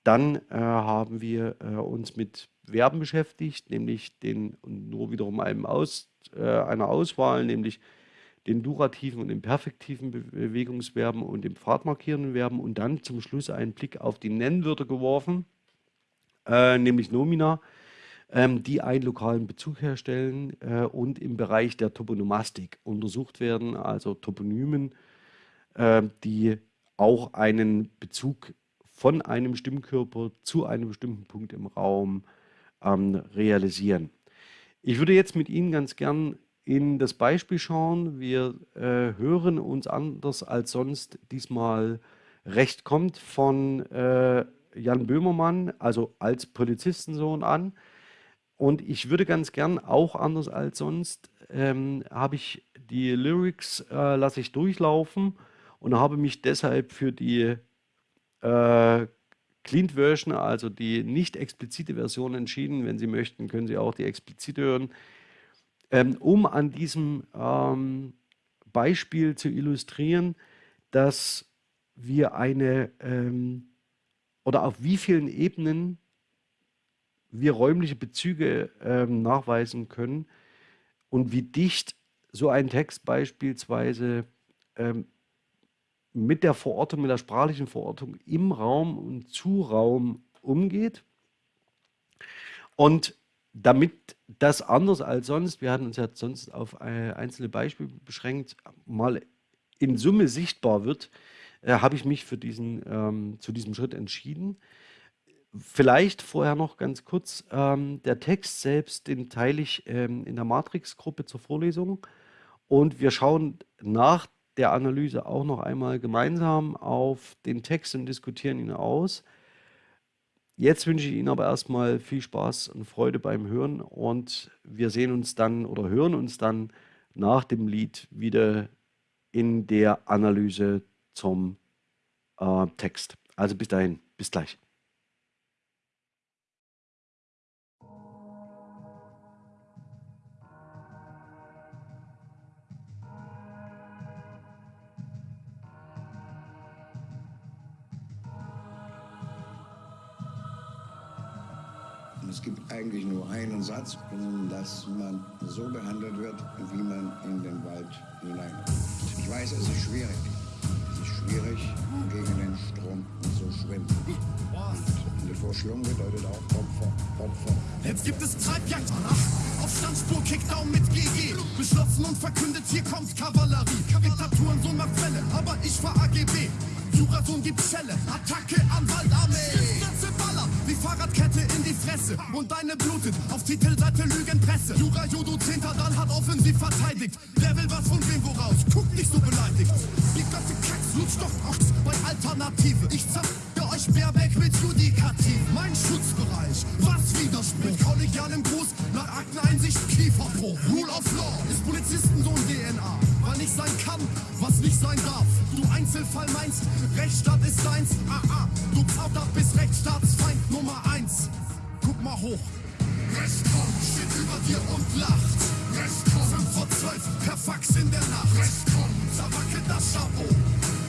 Dann äh, haben wir äh, uns mit Verben beschäftigt, nämlich den, nur wiederum einem Aus, äh, einer Auswahl, nämlich den durativen und den perfektiven Bewegungsverben und den pfadmarkierenden Verben und dann zum Schluss einen Blick auf die Nennwörter geworfen äh, nämlich Nomina, ähm, die einen lokalen Bezug herstellen äh, und im Bereich der Toponomastik untersucht werden, also Toponymen, äh, die auch einen Bezug von einem Stimmkörper zu einem bestimmten Punkt im Raum ähm, realisieren. Ich würde jetzt mit Ihnen ganz gern in das Beispiel schauen. Wir äh, hören uns anders als sonst diesmal recht kommt von äh, Jan Böhmermann, also als Polizistensohn an. Und ich würde ganz gern, auch anders als sonst, ähm, habe ich die Lyrics, äh, lasse ich durchlaufen und habe mich deshalb für die äh, Clean Version, also die nicht explizite Version entschieden. Wenn Sie möchten, können Sie auch die explizite hören, ähm, um an diesem ähm, Beispiel zu illustrieren, dass wir eine ähm, oder auf wie vielen Ebenen wir räumliche Bezüge ähm, nachweisen können und wie dicht so ein Text beispielsweise ähm, mit der Verortung, mit der sprachlichen Verortung im Raum und zu Raum umgeht. Und damit das anders als sonst, wir hatten uns ja sonst auf äh, einzelne Beispiele beschränkt, mal in Summe sichtbar wird, äh, habe ich mich für diesen, ähm, zu diesem Schritt entschieden. Vielleicht vorher noch ganz kurz, ähm, der Text selbst, den teile ich ähm, in der Matrix-Gruppe zur Vorlesung und wir schauen nach der Analyse auch noch einmal gemeinsam auf den Text und diskutieren ihn aus. Jetzt wünsche ich Ihnen aber erstmal viel Spaß und Freude beim Hören und wir sehen uns dann oder hören uns dann nach dem Lied wieder in der Analyse zum äh, Text. Also bis dahin, bis gleich.
Eigentlich nur einen Satz, dass man so behandelt wird, wie man in den Wald hineinkommt. Ich weiß, es ist schwierig. Es ist schwierig, gegen den Strom zu schwimmen. Und der Verschlung bedeutet auch Opfer, Opfer.
Jetzt gibt es Treibjagd auf Standspur, Kickdown mit GG. Beschlossen und verkündet, hier kommt Kavallerie. Diktaturen, so macht Fälle, aber ich fahr AGB. Jurasohn gibt Schelle, Attacke an Waldarmee. Fahrradkette in die Fresse. Und deine blutet, auf Titelseite Lügenpresse. Jura Judo 10. dann hat offensiv verteidigt. Wer will was von wem woraus? Guckt nicht so beleidigt. Die Götte Kacks, lutscht doch aus bei Alternative. Ich zerfge euch Bärbeck mit Judikativ. Mein Schutzbereich, was Widerspruch. Mit kollegialem Gruß, nach Akteneinsicht Kieferbruch. Rule of Law ist Polizistensohn DNA. Weil nicht sein kann, was nicht sein darf. Du Einzelfall meinst, Rechtsstaat ist deins. Ah, ah, du Zauter bist Rechtsstaatsfeind Nummer eins. Guck mal hoch. Rechtskorn steht über dir und lacht. Rechtskorn 5 vor 12, per Fax in der Nacht. Rechtskorn zerwackelt das Chapeau.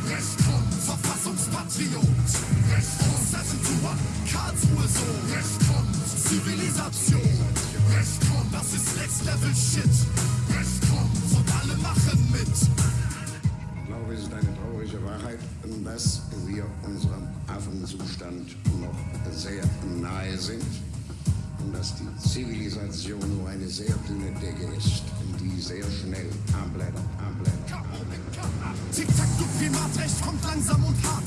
Rechtskorn Verfassungspatriot. Rechtskorn 7 to 1, Karlsruhe so. Rechtskorn Zivilisation. Rechtskorn, das ist Next Level Shit. Und alle machen mit.
Ich glaube, es ist eine traurige Wahrheit, dass wir unserem Affenzustand noch sehr nahe sind und dass die Zivilisation nur eine sehr dünne Decke ist, die sehr schnell anblättert, anblättert.
Tick-Tack, du Primatrecht kommt langsam und hart.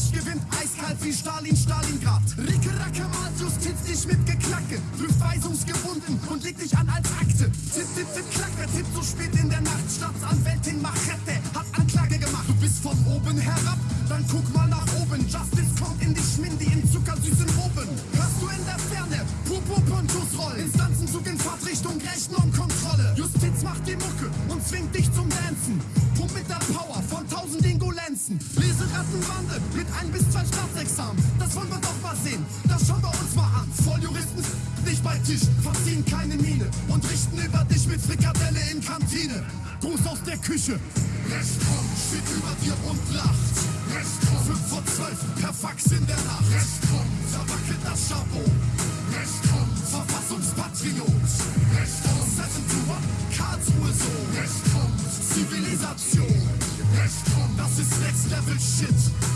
Recht gewinnt eiskalt wie Stalin, Stalingrad. Ricke, Racke, malt Justiz dich mit Geklacke. Prüft weisungsgebunden und legt dich an als Akte. Tipp, tipp, tipp, klack, wer tippt so spät in der Nacht? Staatsanwältin Machete hat Anklage gemacht. Du bist von oben herab, dann guck mal nach oben. Justice kommt in die Schmindi in zuckersüßen Roben. Hörst du in der Ferne? Pupo, Ponchos rollen. Instanzenzug in Fahrtrichtung, Rechten und Kontrolle. Justiz macht die Mucke und zwingt dich zum Dancen. Pump mit der Power von tausend Ingolenzen. Lese Rattenbande mit ein bis zwei Staatsexamen. Das wollen wir doch mal sehen. Das schauen wir uns mal an. Volljuristen nicht bei Tisch, verziehen keine Miene und richten über dich mit Frikadelle in Kantine. Gruß aus der Küche. Rechtskorn steht über dir und lacht. Rechtskorn 5 vor 12, per Fax in der Nacht. Rechtskorn verwackelt das Chapeau. Rechtskorn Verfassungspatriot. Rechtskorn 7 to 1, Karlsruhe so. Rechtskorn Zivilisation. Rechtskorn, das ist Next Level Shit.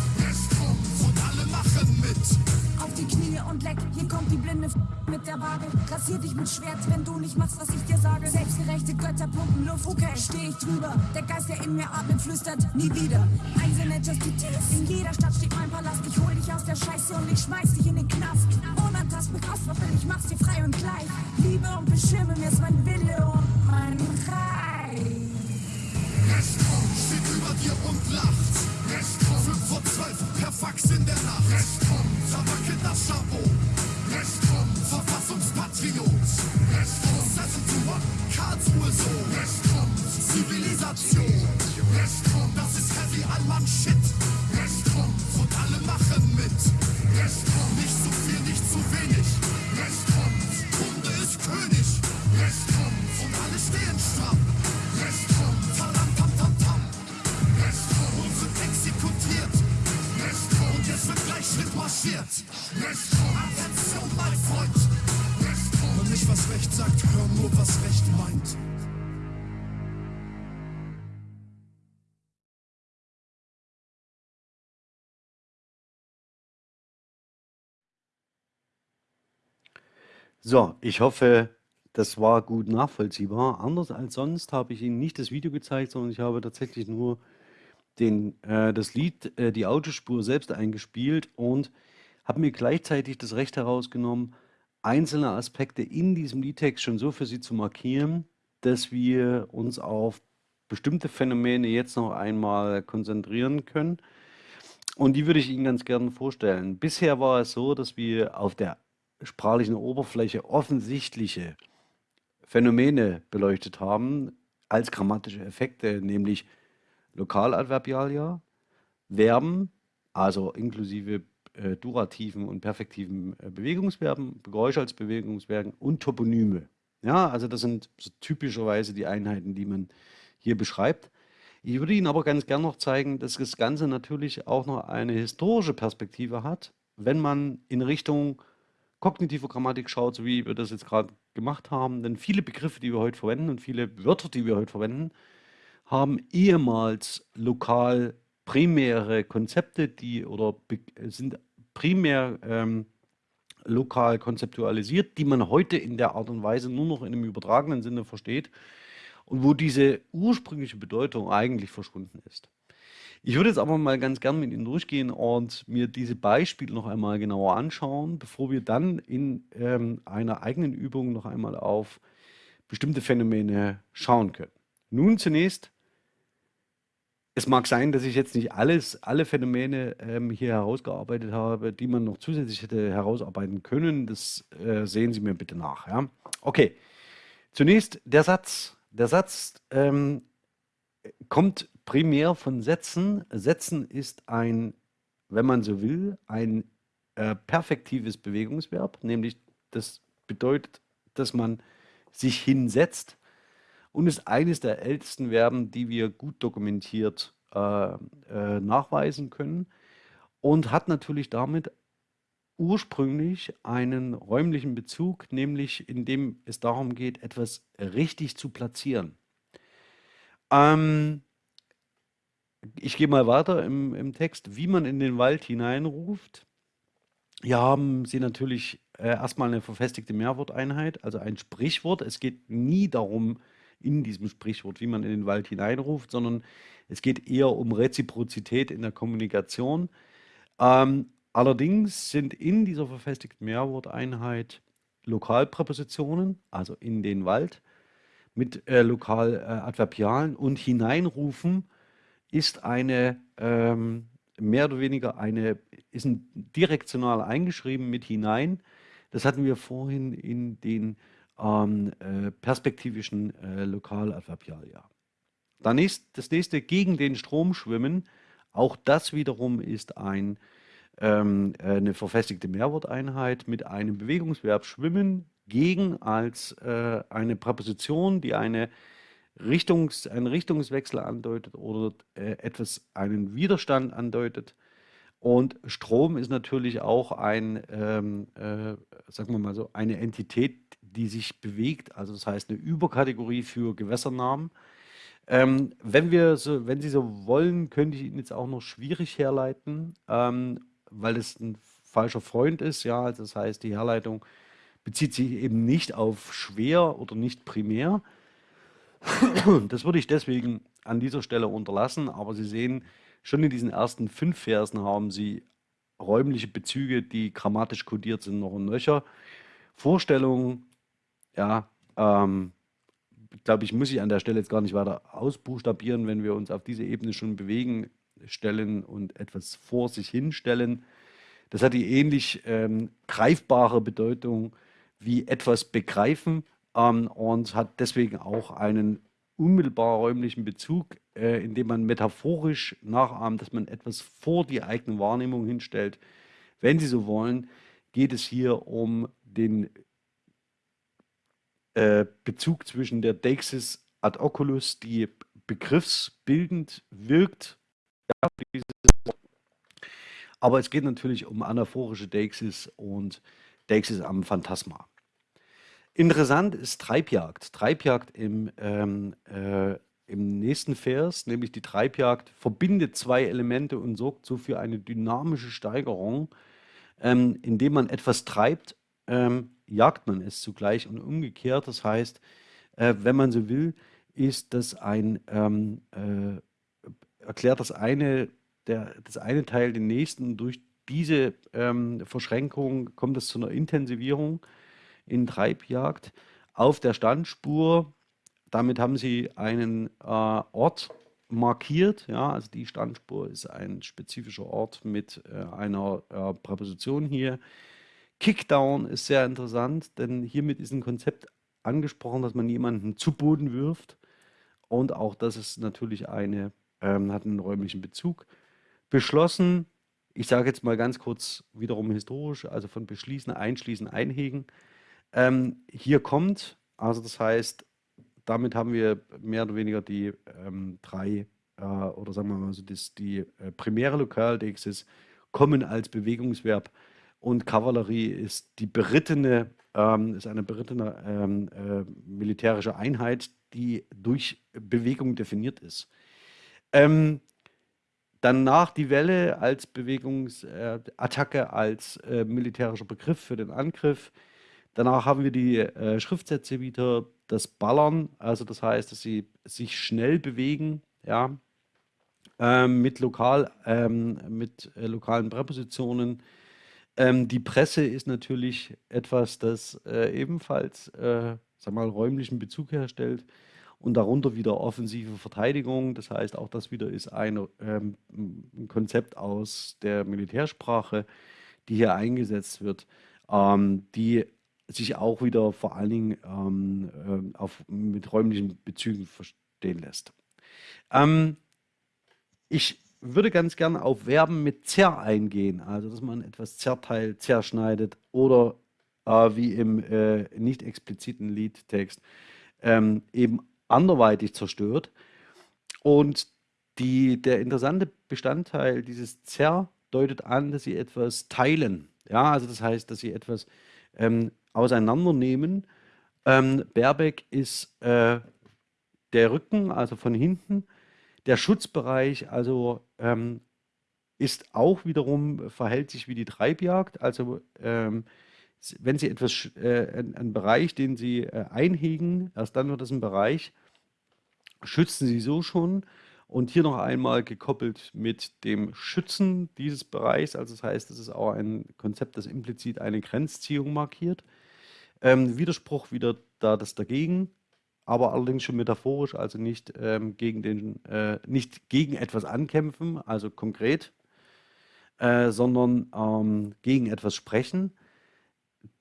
Und alle machen mit.
Auf die Knie und leck, hier kommt die blinde F mit der Waage. Rasier dich mit Schwert, wenn du nicht machst, was ich dir sage. Selbstgerechte Götter pumpen Luft, okay, steh ich drüber. Der Geist, der in mir atmet, flüstert nie wieder. Einzelne Justice, in jeder Stadt steht mein Palast. Ich hol dich aus der Scheiße und ich schmeiß dich in den Knast. Unantastbar, Kraftwaffel, ich mach's dir frei und gleich. Liebe und beschirme mir ist mein Wille und mein Reich.
Rechtskorn steht über dir und lacht. Rechtskorn 5 vor 12, per Fax in der Nacht. Rechtskorn verwackelt das Chapeau. Rechtskorn Verfassungspatriot. Rechtskorn 7 to 1, Karlsruhe so. Rechtskorn Zivilisation. Rechtskorn, das ist Heavy Allmann Shit. Rechtskorn und alle machen mit. Rechtskorn, nicht zu viel, nicht zu wenig. Rechtskorn, Kunde ist König. Rechtskorn und alle stehen stramm. Jetzt wird gleich Schritt marschiert. Rechtskorn, Attention, mein Freund. Rechtskorn, hör nicht, was Recht sagt, hör nur, was Recht meint.
So, ich hoffe, das war gut nachvollziehbar. Anders als sonst habe ich Ihnen nicht das Video gezeigt, sondern ich habe tatsächlich nur den, äh, das Lied, äh, die Audiospur selbst eingespielt und habe mir gleichzeitig das Recht herausgenommen, einzelne Aspekte in diesem Liedtext schon so für Sie zu markieren, dass wir uns auf bestimmte Phänomene jetzt noch einmal konzentrieren können. Und die würde ich Ihnen ganz gerne vorstellen. Bisher war es so, dass wir auf der sprachlichen Oberfläche offensichtliche Phänomene beleuchtet haben als grammatische Effekte, nämlich Lokaladverbialia, Verben, also inklusive äh, durativen und perfektiven äh, Bewegungsverben, Geräusche als Bewegungsverben und Toponyme. Ja, also das sind so typischerweise die Einheiten, die man hier beschreibt. Ich würde Ihnen aber ganz gern noch zeigen, dass das Ganze natürlich auch noch eine historische Perspektive hat, wenn man in Richtung kognitive Grammatik schaut, so wie wir das jetzt gerade gemacht haben. Denn viele Begriffe, die wir heute verwenden und viele Wörter, die wir heute verwenden, haben ehemals lokal primäre Konzepte, die oder sind primär ähm, lokal konzeptualisiert, die man heute in der Art und Weise nur noch in einem übertragenen Sinne versteht und wo diese ursprüngliche Bedeutung eigentlich verschwunden ist. Ich würde jetzt aber mal ganz gern mit Ihnen durchgehen und mir diese Beispiele noch einmal genauer anschauen, bevor wir dann in ähm, einer eigenen Übung noch einmal auf bestimmte Phänomene schauen können. Nun zunächst, es mag sein, dass ich jetzt nicht alles, alle Phänomene ähm, hier herausgearbeitet habe, die man noch zusätzlich hätte herausarbeiten können. Das äh, sehen Sie mir bitte nach. Ja? Okay, zunächst der Satz. Der Satz ähm, kommt primär von Sätzen. Sätzen ist ein, wenn man so will, ein äh, perfektives Bewegungsverb, nämlich das bedeutet, dass man sich hinsetzt und ist eines der ältesten Verben, die wir gut dokumentiert äh, äh, nachweisen können und hat natürlich damit ursprünglich einen räumlichen Bezug, nämlich indem es darum geht, etwas richtig zu platzieren. Ähm, ich gehe mal weiter im, im Text, wie man in den Wald hineinruft. Hier haben Sie natürlich äh, erstmal eine verfestigte Mehrworteinheit, also ein Sprichwort. Es geht nie darum, in diesem Sprichwort, wie man in den Wald hineinruft, sondern es geht eher um Reziprozität in der Kommunikation. Ähm, allerdings sind in dieser verfestigten Mehrworteinheit Lokalpräpositionen, also in den Wald, mit äh, Lokaladverbialen äh, und hineinrufen ist eine ähm, mehr oder weniger eine, ist ein direktional eingeschrieben mit hinein. Das hatten wir vorhin in den ähm, äh, perspektivischen äh, Lokaladverbialia. Dann ist das nächste gegen den Strom schwimmen. Auch das wiederum ist ein, ähm, äh, eine verfestigte Mehrworteinheit mit einem Bewegungsverb schwimmen gegen als äh, eine Präposition, die eine Richtungs, einen Richtungswechsel andeutet oder äh, etwas, einen Widerstand andeutet. Und Strom ist natürlich auch ein, ähm, äh, sagen wir mal so, eine Entität, die sich bewegt. Also das heißt eine Überkategorie für Gewässernamen. Ähm, wenn wir so, wenn Sie so wollen, könnte ich Ihnen jetzt auch noch schwierig herleiten, ähm, weil es ein falscher Freund ist. Ja, also das heißt, die Herleitung bezieht sich eben nicht auf schwer oder nicht primär, [COUGHS] das würde ich deswegen an dieser Stelle unterlassen, aber Sie sehen, schon in diesen ersten fünf Versen haben Sie räumliche Bezüge, die grammatisch kodiert sind, noch und nöcher. Vorstellungen, ja, ähm, glaube ich, muss ich an der Stelle jetzt gar nicht weiter ausbuchstabieren, wenn wir uns auf diese Ebene schon bewegen, stellen und etwas vor sich hinstellen. Das hat die ähnlich ähm, greifbare Bedeutung wie etwas begreifen ähm, und hat deswegen auch einen unmittelbar räumlichen Bezug, äh, indem man metaphorisch nachahmt, dass man etwas vor die eigene Wahrnehmung hinstellt. Wenn Sie so wollen, geht es hier um den äh, Bezug zwischen der Deixis ad oculus, die begriffsbildend wirkt, ja, aber es geht natürlich um anaphorische Deixis und Deixis am Phantasma. Interessant ist Treibjagd. Treibjagd im, ähm, äh, im nächsten Vers, nämlich die Treibjagd, verbindet zwei Elemente und sorgt so für eine dynamische Steigerung. Ähm, indem man etwas treibt, ähm, jagt man es zugleich und umgekehrt. Das heißt, äh, wenn man so will, ist das ein, ähm, äh, erklärt das eine, der, das eine Teil den nächsten. Durch diese ähm, Verschränkung kommt es zu einer Intensivierung in Treibjagd auf der Standspur. Damit haben sie einen äh, Ort markiert. Ja, also die Standspur ist ein spezifischer Ort mit äh, einer äh, Präposition hier. Kickdown ist sehr interessant, denn hiermit ist ein Konzept angesprochen, dass man jemanden zu Boden wirft. Und auch das ist natürlich eine, ähm, hat einen räumlichen Bezug. Beschlossen, ich sage jetzt mal ganz kurz wiederum historisch, also von beschließen, einschließen, einhegen. Ähm, hier kommt, also das heißt, damit haben wir mehr oder weniger die ähm, drei, äh, oder sagen wir mal so, das, die äh, primäre Lokaldexis kommen als Bewegungsverb und Kavallerie ist die berittene, ähm, ist eine berittene ähm, äh, militärische Einheit, die durch Bewegung definiert ist. Ähm, Danach die Welle als Bewegungsattacke, äh, als äh, militärischer Begriff für den Angriff. Danach haben wir die äh, Schriftsätze wieder, das Ballern, also das heißt, dass sie sich schnell bewegen, ja, ähm, mit, lokal, ähm, mit äh, lokalen Präpositionen. Ähm, die Presse ist natürlich etwas, das äh, ebenfalls, äh, sag mal, räumlichen Bezug herstellt und darunter wieder offensive Verteidigung. Das heißt, auch das wieder ist ein, ähm, ein Konzept aus der Militärsprache, die hier eingesetzt wird, ähm, die sich auch wieder vor allen Dingen ähm, äh, auf, mit räumlichen Bezügen verstehen lässt. Ähm, ich würde ganz gerne auf Verben mit zer eingehen, also dass man etwas zerteilt, zerschneidet oder äh, wie im äh, nicht expliziten Liedtext ähm, eben anderweitig zerstört. Und die, der interessante Bestandteil dieses Zer deutet an, dass sie etwas teilen. Ja, also das heißt, dass sie etwas ähm, auseinandernehmen. Ähm, Baerbeck ist äh, der Rücken, also von hinten. Der Schutzbereich, also ähm, ist auch wiederum, verhält sich wie die Treibjagd. Also ähm, wenn Sie etwas, äh, einen Bereich, den Sie äh, einhegen, erst dann wird das ein Bereich, schützen Sie so schon. Und hier noch einmal gekoppelt mit dem Schützen dieses Bereichs. Also das heißt, das ist auch ein Konzept, das implizit eine Grenzziehung markiert. Ähm, Widerspruch wieder da das dagegen, aber allerdings schon metaphorisch, also nicht, ähm, gegen, den, äh, nicht gegen etwas ankämpfen, also konkret, äh, sondern ähm, gegen etwas sprechen.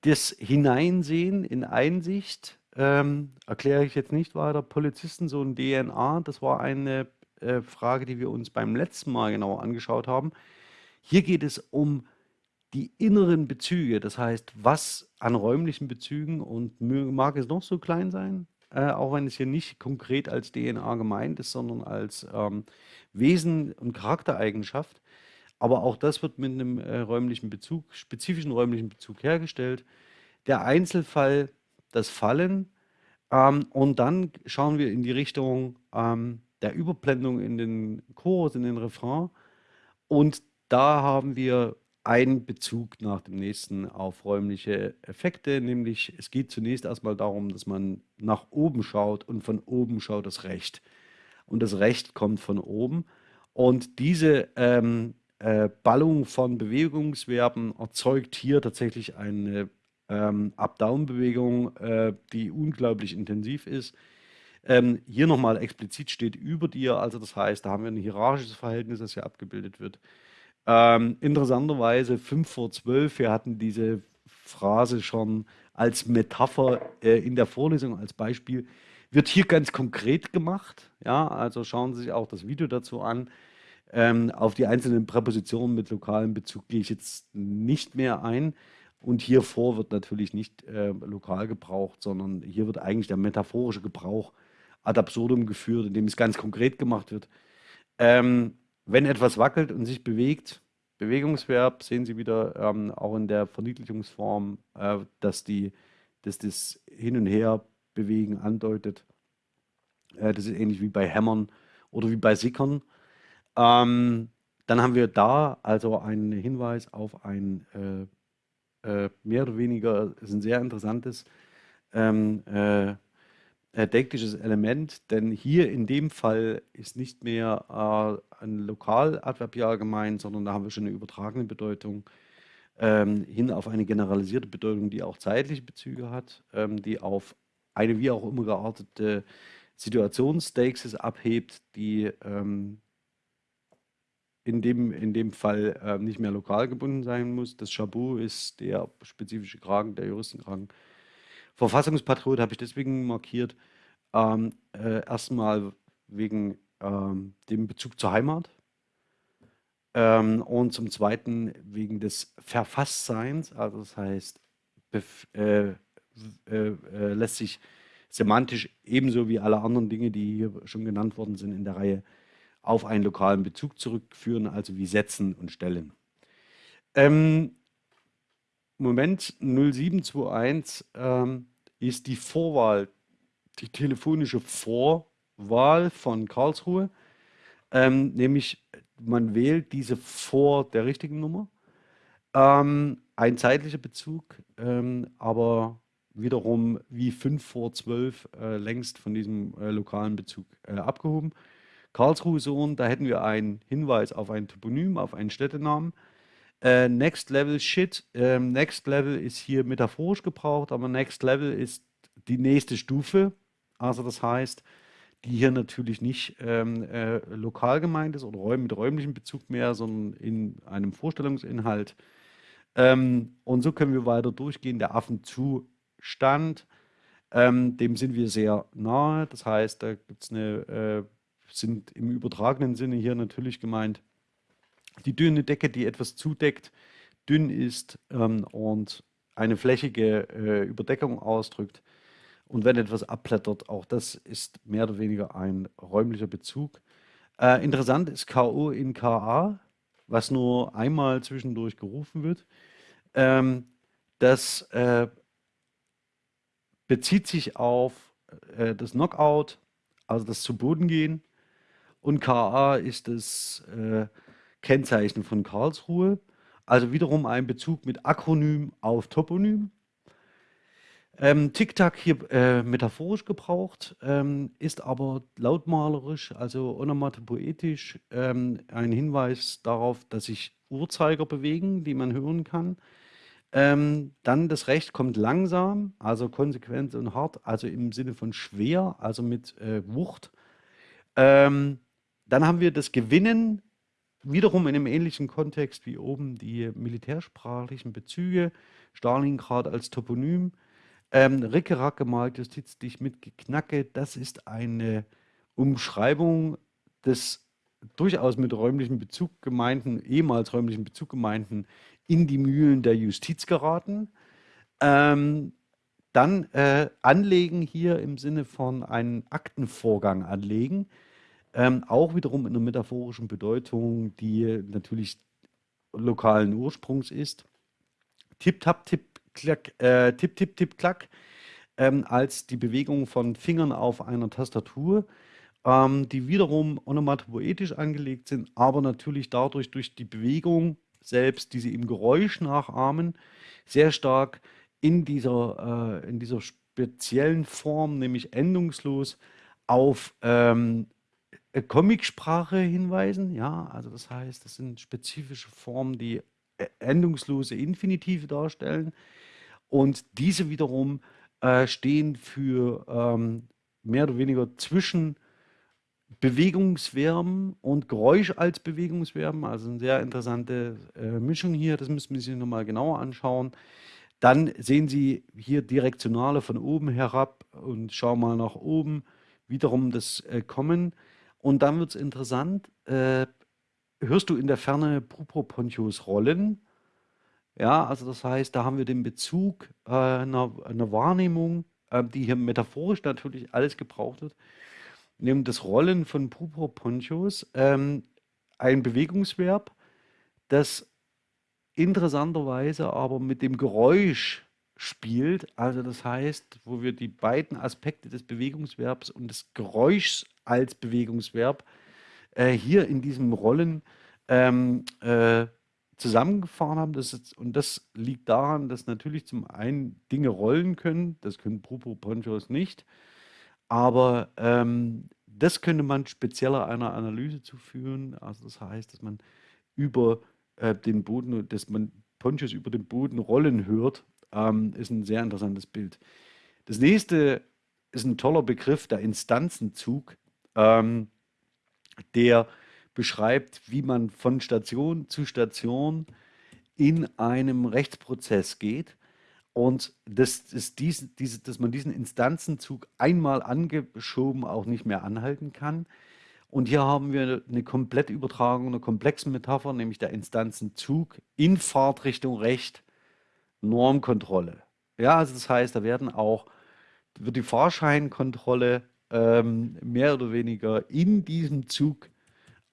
Das Hineinsehen in Einsicht ähm, erkläre ich jetzt nicht weiter. Polizisten, so ein DNA, das war eine äh, Frage, die wir uns beim letzten Mal genauer angeschaut haben. Hier geht es um die inneren Bezüge, das heißt, was an räumlichen Bezügen und mag es noch so klein sein, äh, auch wenn es hier nicht konkret als DNA gemeint ist, sondern als ähm, Wesen und Charaktereigenschaft. Aber auch das wird mit einem äh, räumlichen Bezug, spezifischen räumlichen Bezug hergestellt. Der Einzelfall das Fallen. Ähm, und dann schauen wir in die Richtung ähm, der Überblendung in den Chorus, in den Refrain. Und da haben wir einen Bezug nach dem nächsten auf räumliche Effekte, nämlich es geht zunächst erstmal darum, dass man nach oben schaut und von oben schaut das Recht. Und das Recht kommt von oben. Und diese ähm, äh, Ballung von Bewegungsverben erzeugt hier tatsächlich eine ähm, Up-Down-Bewegung, äh, die unglaublich intensiv ist. Ähm, hier nochmal explizit steht über dir, also das heißt, da haben wir ein hierarchisches Verhältnis, das hier abgebildet wird. Ähm, interessanterweise 5 vor 12, wir hatten diese Phrase schon als Metapher äh, in der Vorlesung, als Beispiel, wird hier ganz konkret gemacht. Ja, also schauen Sie sich auch das Video dazu an. Ähm, auf die einzelnen Präpositionen mit lokalem Bezug gehe ich jetzt nicht mehr ein. Und hier vor wird natürlich nicht äh, lokal gebraucht, sondern hier wird eigentlich der metaphorische Gebrauch ad absurdum geführt, indem es ganz konkret gemacht wird. Ähm, wenn etwas wackelt und sich bewegt, Bewegungsverb sehen Sie wieder ähm, auch in der Verniedlichungsform, äh, dass, die, dass das Hin- und Her-Bewegen andeutet. Äh, das ist ähnlich wie bei Hämmern oder wie bei Sickern. Ähm, dann haben wir da also einen Hinweis auf ein äh, äh, mehr oder weniger ist ein sehr interessantes ähm, äh, denktisches Element, denn hier in dem Fall ist nicht mehr äh, ein Lokaladverbial gemeint, sondern da haben wir schon eine übertragene Bedeutung ähm, hin auf eine generalisierte Bedeutung, die auch zeitliche Bezüge hat, ähm, die auf eine wie auch immer geartete Situationsstasis abhebt, die ähm, in dem, in dem Fall äh, nicht mehr lokal gebunden sein muss. Das Chabu ist der spezifische Kragen, der Juristenkragen. Verfassungspatriot habe ich deswegen markiert. Ähm, äh, erstmal wegen ähm, dem Bezug zur Heimat ähm, und zum Zweiten wegen des Verfasstseins. Also das heißt, äh, äh, äh, lässt sich semantisch ebenso wie alle anderen Dinge, die hier schon genannt worden sind in der Reihe, auf einen lokalen Bezug zurückführen, also wie setzen und stellen. Ähm, Moment 0721 ähm, ist die Vorwahl, die telefonische Vorwahl von Karlsruhe, ähm, nämlich man wählt diese vor der richtigen Nummer. Ähm, ein zeitlicher Bezug, ähm, aber wiederum wie 5 vor 12 äh, längst von diesem äh, lokalen Bezug äh, abgehoben. Karlsruhe Sohn, da hätten wir einen Hinweis auf ein Toponym, auf einen Städtenamen. Äh, Next Level Shit. Ähm, Next Level ist hier metaphorisch gebraucht, aber Next Level ist die nächste Stufe. Also das heißt, die hier natürlich nicht ähm, äh, lokal gemeint ist oder mit räumlichem Bezug mehr, sondern in einem Vorstellungsinhalt. Ähm, und so können wir weiter durchgehen. Der Affenzustand, ähm, dem sind wir sehr nahe. Das heißt, da gibt's eine, äh, sind im übertragenen Sinne hier natürlich gemeint die dünne Decke, die etwas zudeckt, dünn ist ähm, und eine flächige äh, Überdeckung ausdrückt. Und wenn etwas abblättert, auch das ist mehr oder weniger ein räumlicher Bezug. Äh, interessant ist KO in KA, was nur einmal zwischendurch gerufen wird. Ähm, das äh, bezieht sich auf äh, das Knockout, also das zu Boden gehen. Und KA ist das äh, Kennzeichen von Karlsruhe. Also wiederum ein Bezug mit Akronym auf Toponym. Ähm, Tic-Tac hier äh, metaphorisch gebraucht, ähm, ist aber lautmalerisch, also onomatopoetisch, ähm, ein Hinweis darauf, dass sich Uhrzeiger bewegen, die man hören kann. Ähm, dann das Recht kommt langsam, also konsequent und hart, also im Sinne von schwer, also mit äh, Wucht. Ähm, dann haben wir das Gewinnen wiederum in einem ähnlichen Kontext wie oben die militärsprachlichen Bezüge, Stalingrad als Toponym, ähm, Rickerack gemalt, Justiz dich mit Geknacke, das ist eine Umschreibung des durchaus mit räumlichem Bezug gemeinten, ehemals räumlichen Bezug gemeinten, in die Mühlen der Justiz geraten. Ähm, dann äh, anlegen hier im Sinne von einen Aktenvorgang anlegen. Ähm, auch wiederum in einer metaphorischen Bedeutung, die natürlich lokalen Ursprungs ist. Tipp, tap, tipp, klack, äh, tipp, tipp, tipp, klack, ähm, als die Bewegung von Fingern auf einer Tastatur, ähm, die wiederum onomatopoetisch angelegt sind, aber natürlich dadurch durch die Bewegung selbst, die sie im Geräusch nachahmen, sehr stark in dieser, äh, in dieser speziellen Form, nämlich endungslos, auf ähm, äh, Comicsprache hinweisen. Ja, also das heißt, das sind spezifische Formen, die äh, endungslose Infinitive darstellen. Und diese wiederum äh, stehen für ähm, mehr oder weniger zwischen Bewegungsverben und Geräusch als Bewegungsverben. Also eine sehr interessante äh, Mischung hier. Das müssen wir sich nochmal genauer anschauen. Dann sehen Sie hier Direktionale von oben herab und schauen mal nach oben. Wiederum das äh, Kommen. Und dann wird es interessant, äh, hörst du in der Ferne Propontius rollen? Ja, also das heißt, da haben wir den Bezug äh, einer, einer Wahrnehmung, äh, die hier metaphorisch natürlich alles gebraucht wird, nämlich das Rollen von Propontius, ähm, ein Bewegungsverb, das interessanterweise aber mit dem Geräusch spielt. Also das heißt, wo wir die beiden Aspekte des Bewegungsverbs und des Geräuschs als Bewegungsverb äh, hier in diesem Rollen ähm, äh, zusammengefahren haben. Das ist, und das liegt daran, dass natürlich zum einen Dinge rollen können, das können Proponchos nicht, aber ähm, das könnte man spezieller einer Analyse zuführen. Also das heißt, dass man über äh, den Boden, dass man Ponchos über den Boden rollen hört, ähm, ist ein sehr interessantes Bild. Das nächste ist ein toller Begriff, der Instanzenzug ähm, der beschreibt, wie man von Station zu Station in einem Rechtsprozess geht und das ist dies, diese, dass man diesen Instanzenzug einmal angeschoben auch nicht mehr anhalten kann. Und hier haben wir eine komplette Übertragung einer komplexen Metapher, nämlich der Instanzenzug in Fahrtrichtung Recht, Normkontrolle. Ja, also das heißt, da werden auch, wird die Fahrscheinkontrolle ähm, mehr oder weniger in diesem Zug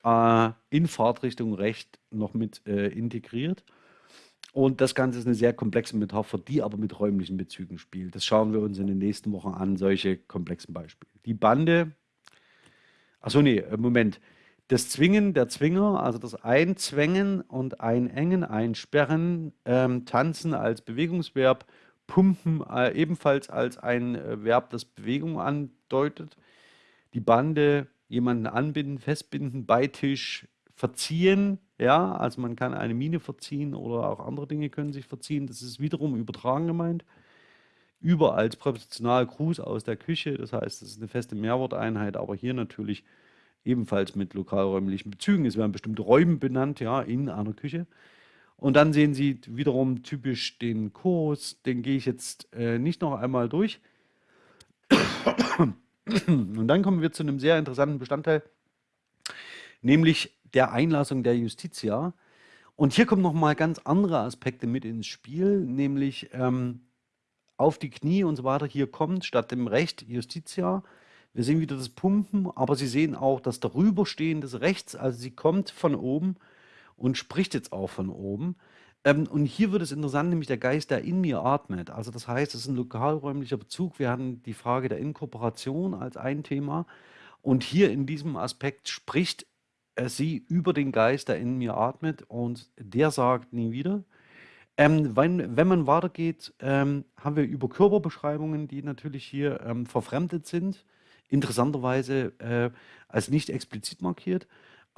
äh, in Fahrtrichtung Recht noch mit äh, integriert. und das Ganze ist eine sehr komplexe Metapher, die aber mit räumlichen Bezügen spielt. Das schauen wir uns in den nächsten Wochen an, solche komplexen Beispiele. Die Bande, achso, nee, äh, Moment. Das Zwingen, der Zwinger, also das Einzwängen und Einengen, Einsperren, ähm, Tanzen als Bewegungsverb, Pumpen äh, ebenfalls als ein äh, Verb, das Bewegung andeutet. Die Bande, jemanden anbinden, festbinden, Beitisch, verziehen, ja, also man kann eine Mine verziehen oder auch andere Dinge können sich verziehen. Das ist wiederum übertragen gemeint. Über als Präpositional Gruß aus der Küche, das heißt, das ist eine feste Mehrworteinheit, aber hier natürlich ebenfalls mit lokalräumlichen Bezügen. Es werden bestimmte Räume benannt, ja, in einer Küche. Und dann sehen Sie wiederum typisch den Kurs, den gehe ich jetzt äh, nicht noch einmal durch. Und dann kommen wir zu einem sehr interessanten Bestandteil, nämlich der Einlassung der Justitia. Und hier kommen nochmal ganz andere Aspekte mit ins Spiel, nämlich ähm, auf die Knie und so weiter. Hier kommt statt dem Recht Justitia. Wir sehen wieder das Pumpen, aber Sie sehen auch das darüberstehen des Rechts. Also sie kommt von oben und spricht jetzt auch von oben. Ähm, und hier wird es interessant, nämlich der Geist, der in mir atmet. Also das heißt, es ist ein lokalräumlicher Bezug. Wir hatten die Frage der Inkorporation als ein Thema. Und hier in diesem Aspekt spricht äh, sie über den Geist, der in mir atmet und der sagt nie wieder. Ähm, wenn, wenn man weitergeht, ähm, haben wir über Körperbeschreibungen, die natürlich hier ähm, verfremdet sind, interessanterweise äh, als nicht explizit markiert.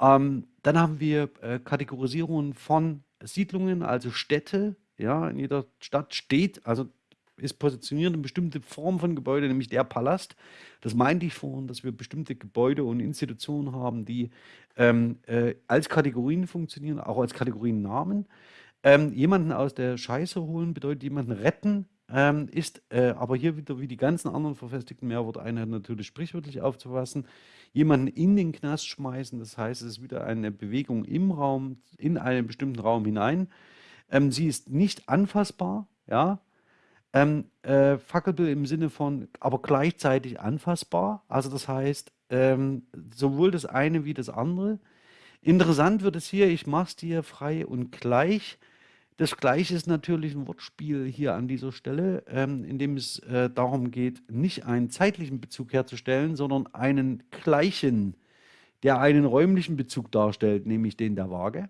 Ähm, dann haben wir äh, Kategorisierungen von Siedlungen, also Städte. Ja, in jeder Stadt steht, also ist positioniert eine bestimmte Form von Gebäude, nämlich der Palast. Das meinte ich vorhin, dass wir bestimmte Gebäude und Institutionen haben, die ähm, äh, als Kategorien funktionieren, auch als Kategoriennamen. Ähm, jemanden aus der Scheiße holen bedeutet jemanden retten, ähm, ist äh, aber hier wieder wie die ganzen anderen verfestigten Mehrworteinheiten natürlich sprichwörtlich aufzufassen. Jemanden in den Knast schmeißen, das heißt, es ist wieder eine Bewegung im Raum, in einen bestimmten Raum hinein. Ähm, sie ist nicht anfassbar, ja, ähm, äh, Fuckable im Sinne von, aber gleichzeitig anfassbar. Also das heißt, ähm, sowohl das eine wie das andere. Interessant wird es hier, ich mache es dir frei und gleich. Das Gleiche ist natürlich ein Wortspiel hier an dieser Stelle, ähm, in dem es äh, darum geht, nicht einen zeitlichen Bezug herzustellen, sondern einen gleichen, der einen räumlichen Bezug darstellt, nämlich den der Waage.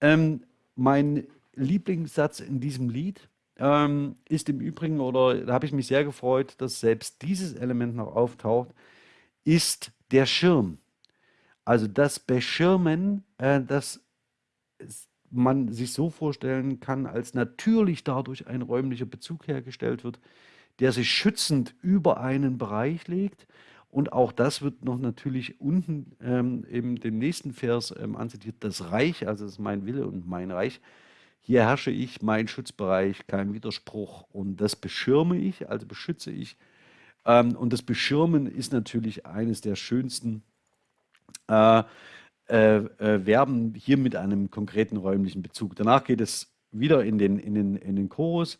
Ähm, mein Lieblingssatz in diesem Lied ähm, ist im Übrigen, oder da habe ich mich sehr gefreut, dass selbst dieses Element noch auftaucht, ist der Schirm. Also das Beschirmen, äh, das man sich so vorstellen kann, als natürlich dadurch ein räumlicher Bezug hergestellt wird, der sich schützend über einen Bereich legt. Und auch das wird noch natürlich unten ähm, in dem nächsten Vers ähm, anzitiert, das Reich, also das ist mein Wille und mein Reich, hier herrsche ich, mein Schutzbereich, kein Widerspruch und das beschirme ich, also beschütze ich. Ähm, und das Beschirmen ist natürlich eines der schönsten äh, äh, äh, Verben hier mit einem konkreten räumlichen Bezug. Danach geht es wieder in den, in den, in den Chorus.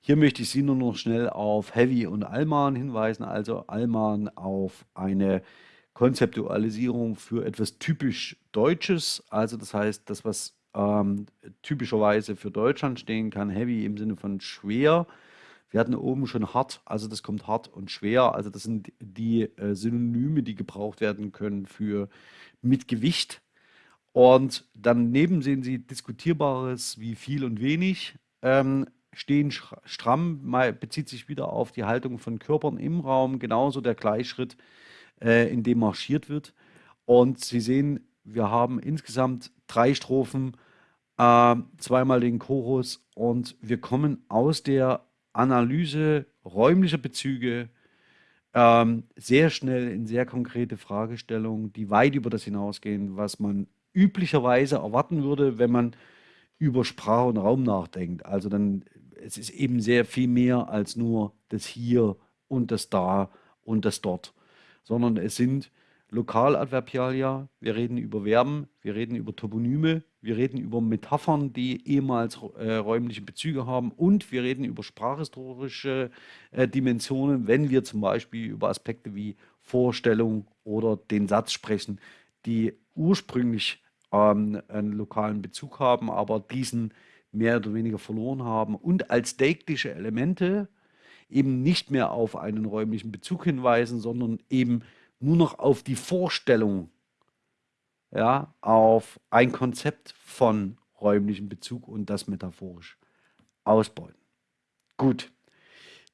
Hier möchte ich Sie nur noch schnell auf Heavy und Alman hinweisen, also Alman auf eine Konzeptualisierung für etwas typisch Deutsches, also das heißt, das, was ähm, typischerweise für Deutschland stehen kann. Heavy im Sinne von schwer. Wir hatten oben schon hart, also das kommt hart und schwer. Also das sind die äh, Synonyme, die gebraucht werden können für mit Gewicht. Und daneben sehen Sie diskutierbares wie viel und wenig. Ähm, stehen stramm, bezieht sich wieder auf die Haltung von Körpern im Raum, genauso der Gleichschritt, äh, in dem marschiert wird. Und Sie sehen, wir haben insgesamt drei Strophen, äh, zweimal den Chorus und wir kommen aus der Analyse räumlicher Bezüge ähm, sehr schnell in sehr konkrete Fragestellungen, die weit über das hinausgehen, was man üblicherweise erwarten würde, wenn man über Sprache und Raum nachdenkt. Also dann, es ist eben sehr viel mehr als nur das Hier und das Da und das Dort, sondern es sind Lokaladverbialia, wir reden über Verben, wir reden über Toponyme, wir reden über Metaphern, die ehemals äh, räumliche Bezüge haben. Und wir reden über sprachhistorische äh, Dimensionen, wenn wir zum Beispiel über Aspekte wie Vorstellung oder den Satz sprechen, die ursprünglich ähm, einen lokalen Bezug haben, aber diesen mehr oder weniger verloren haben und als deiktische Elemente eben nicht mehr auf einen räumlichen Bezug hinweisen, sondern eben nur noch auf die Vorstellung, ja, auf ein Konzept von räumlichem Bezug und das metaphorisch ausbeuten. Gut,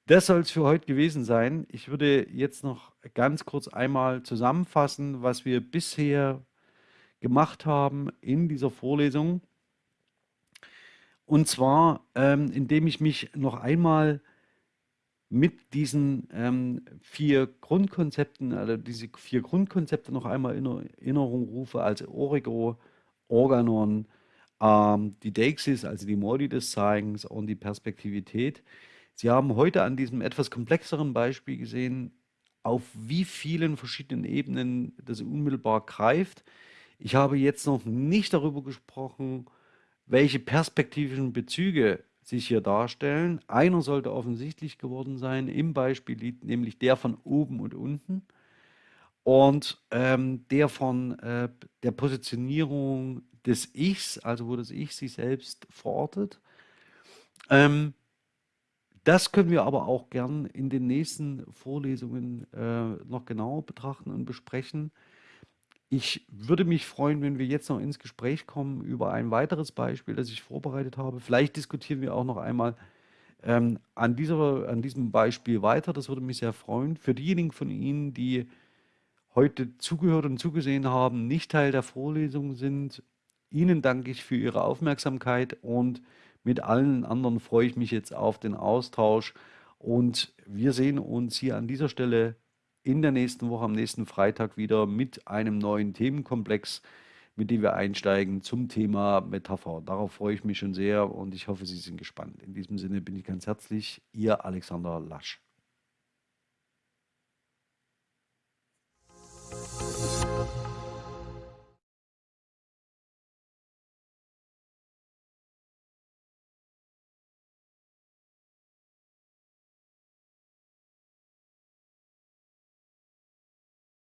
das soll es für heute gewesen sein. Ich würde jetzt noch ganz kurz einmal zusammenfassen, was wir bisher gemacht haben in dieser Vorlesung. Und zwar, ähm, indem ich mich noch einmal mit diesen ähm, vier Grundkonzepten, also diese vier Grundkonzepte noch einmal in Erinnerung rufe, also Origo, Organon, ähm, die Deixis, also die Modi des Zeigens und die Perspektivität. Sie haben heute an diesem etwas komplexeren Beispiel gesehen, auf wie vielen verschiedenen Ebenen das unmittelbar greift. Ich habe jetzt noch nicht darüber gesprochen, welche perspektivischen Bezüge sich hier darstellen. Einer sollte offensichtlich geworden sein im Beispiel, nämlich der von oben und unten und ähm, der von äh, der Positionierung des Ichs, also wo das Ich sich selbst verortet. Ähm, das können wir aber auch gern in den nächsten Vorlesungen äh, noch genauer betrachten und besprechen. Ich würde mich freuen, wenn wir jetzt noch ins Gespräch kommen über ein weiteres Beispiel, das ich vorbereitet habe. Vielleicht diskutieren wir auch noch einmal ähm, an, dieser, an diesem Beispiel weiter. Das würde mich sehr freuen. Für diejenigen von Ihnen, die heute zugehört und zugesehen haben, nicht Teil der Vorlesung sind, Ihnen danke ich für Ihre Aufmerksamkeit und mit allen anderen freue ich mich jetzt auf den Austausch. Und wir sehen uns hier an dieser Stelle in der nächsten Woche, am nächsten Freitag wieder mit einem neuen Themenkomplex, mit dem wir einsteigen zum Thema Metapher. Darauf freue ich mich schon sehr und ich hoffe, Sie sind gespannt. In diesem Sinne bin ich ganz herzlich, Ihr Alexander Lasch.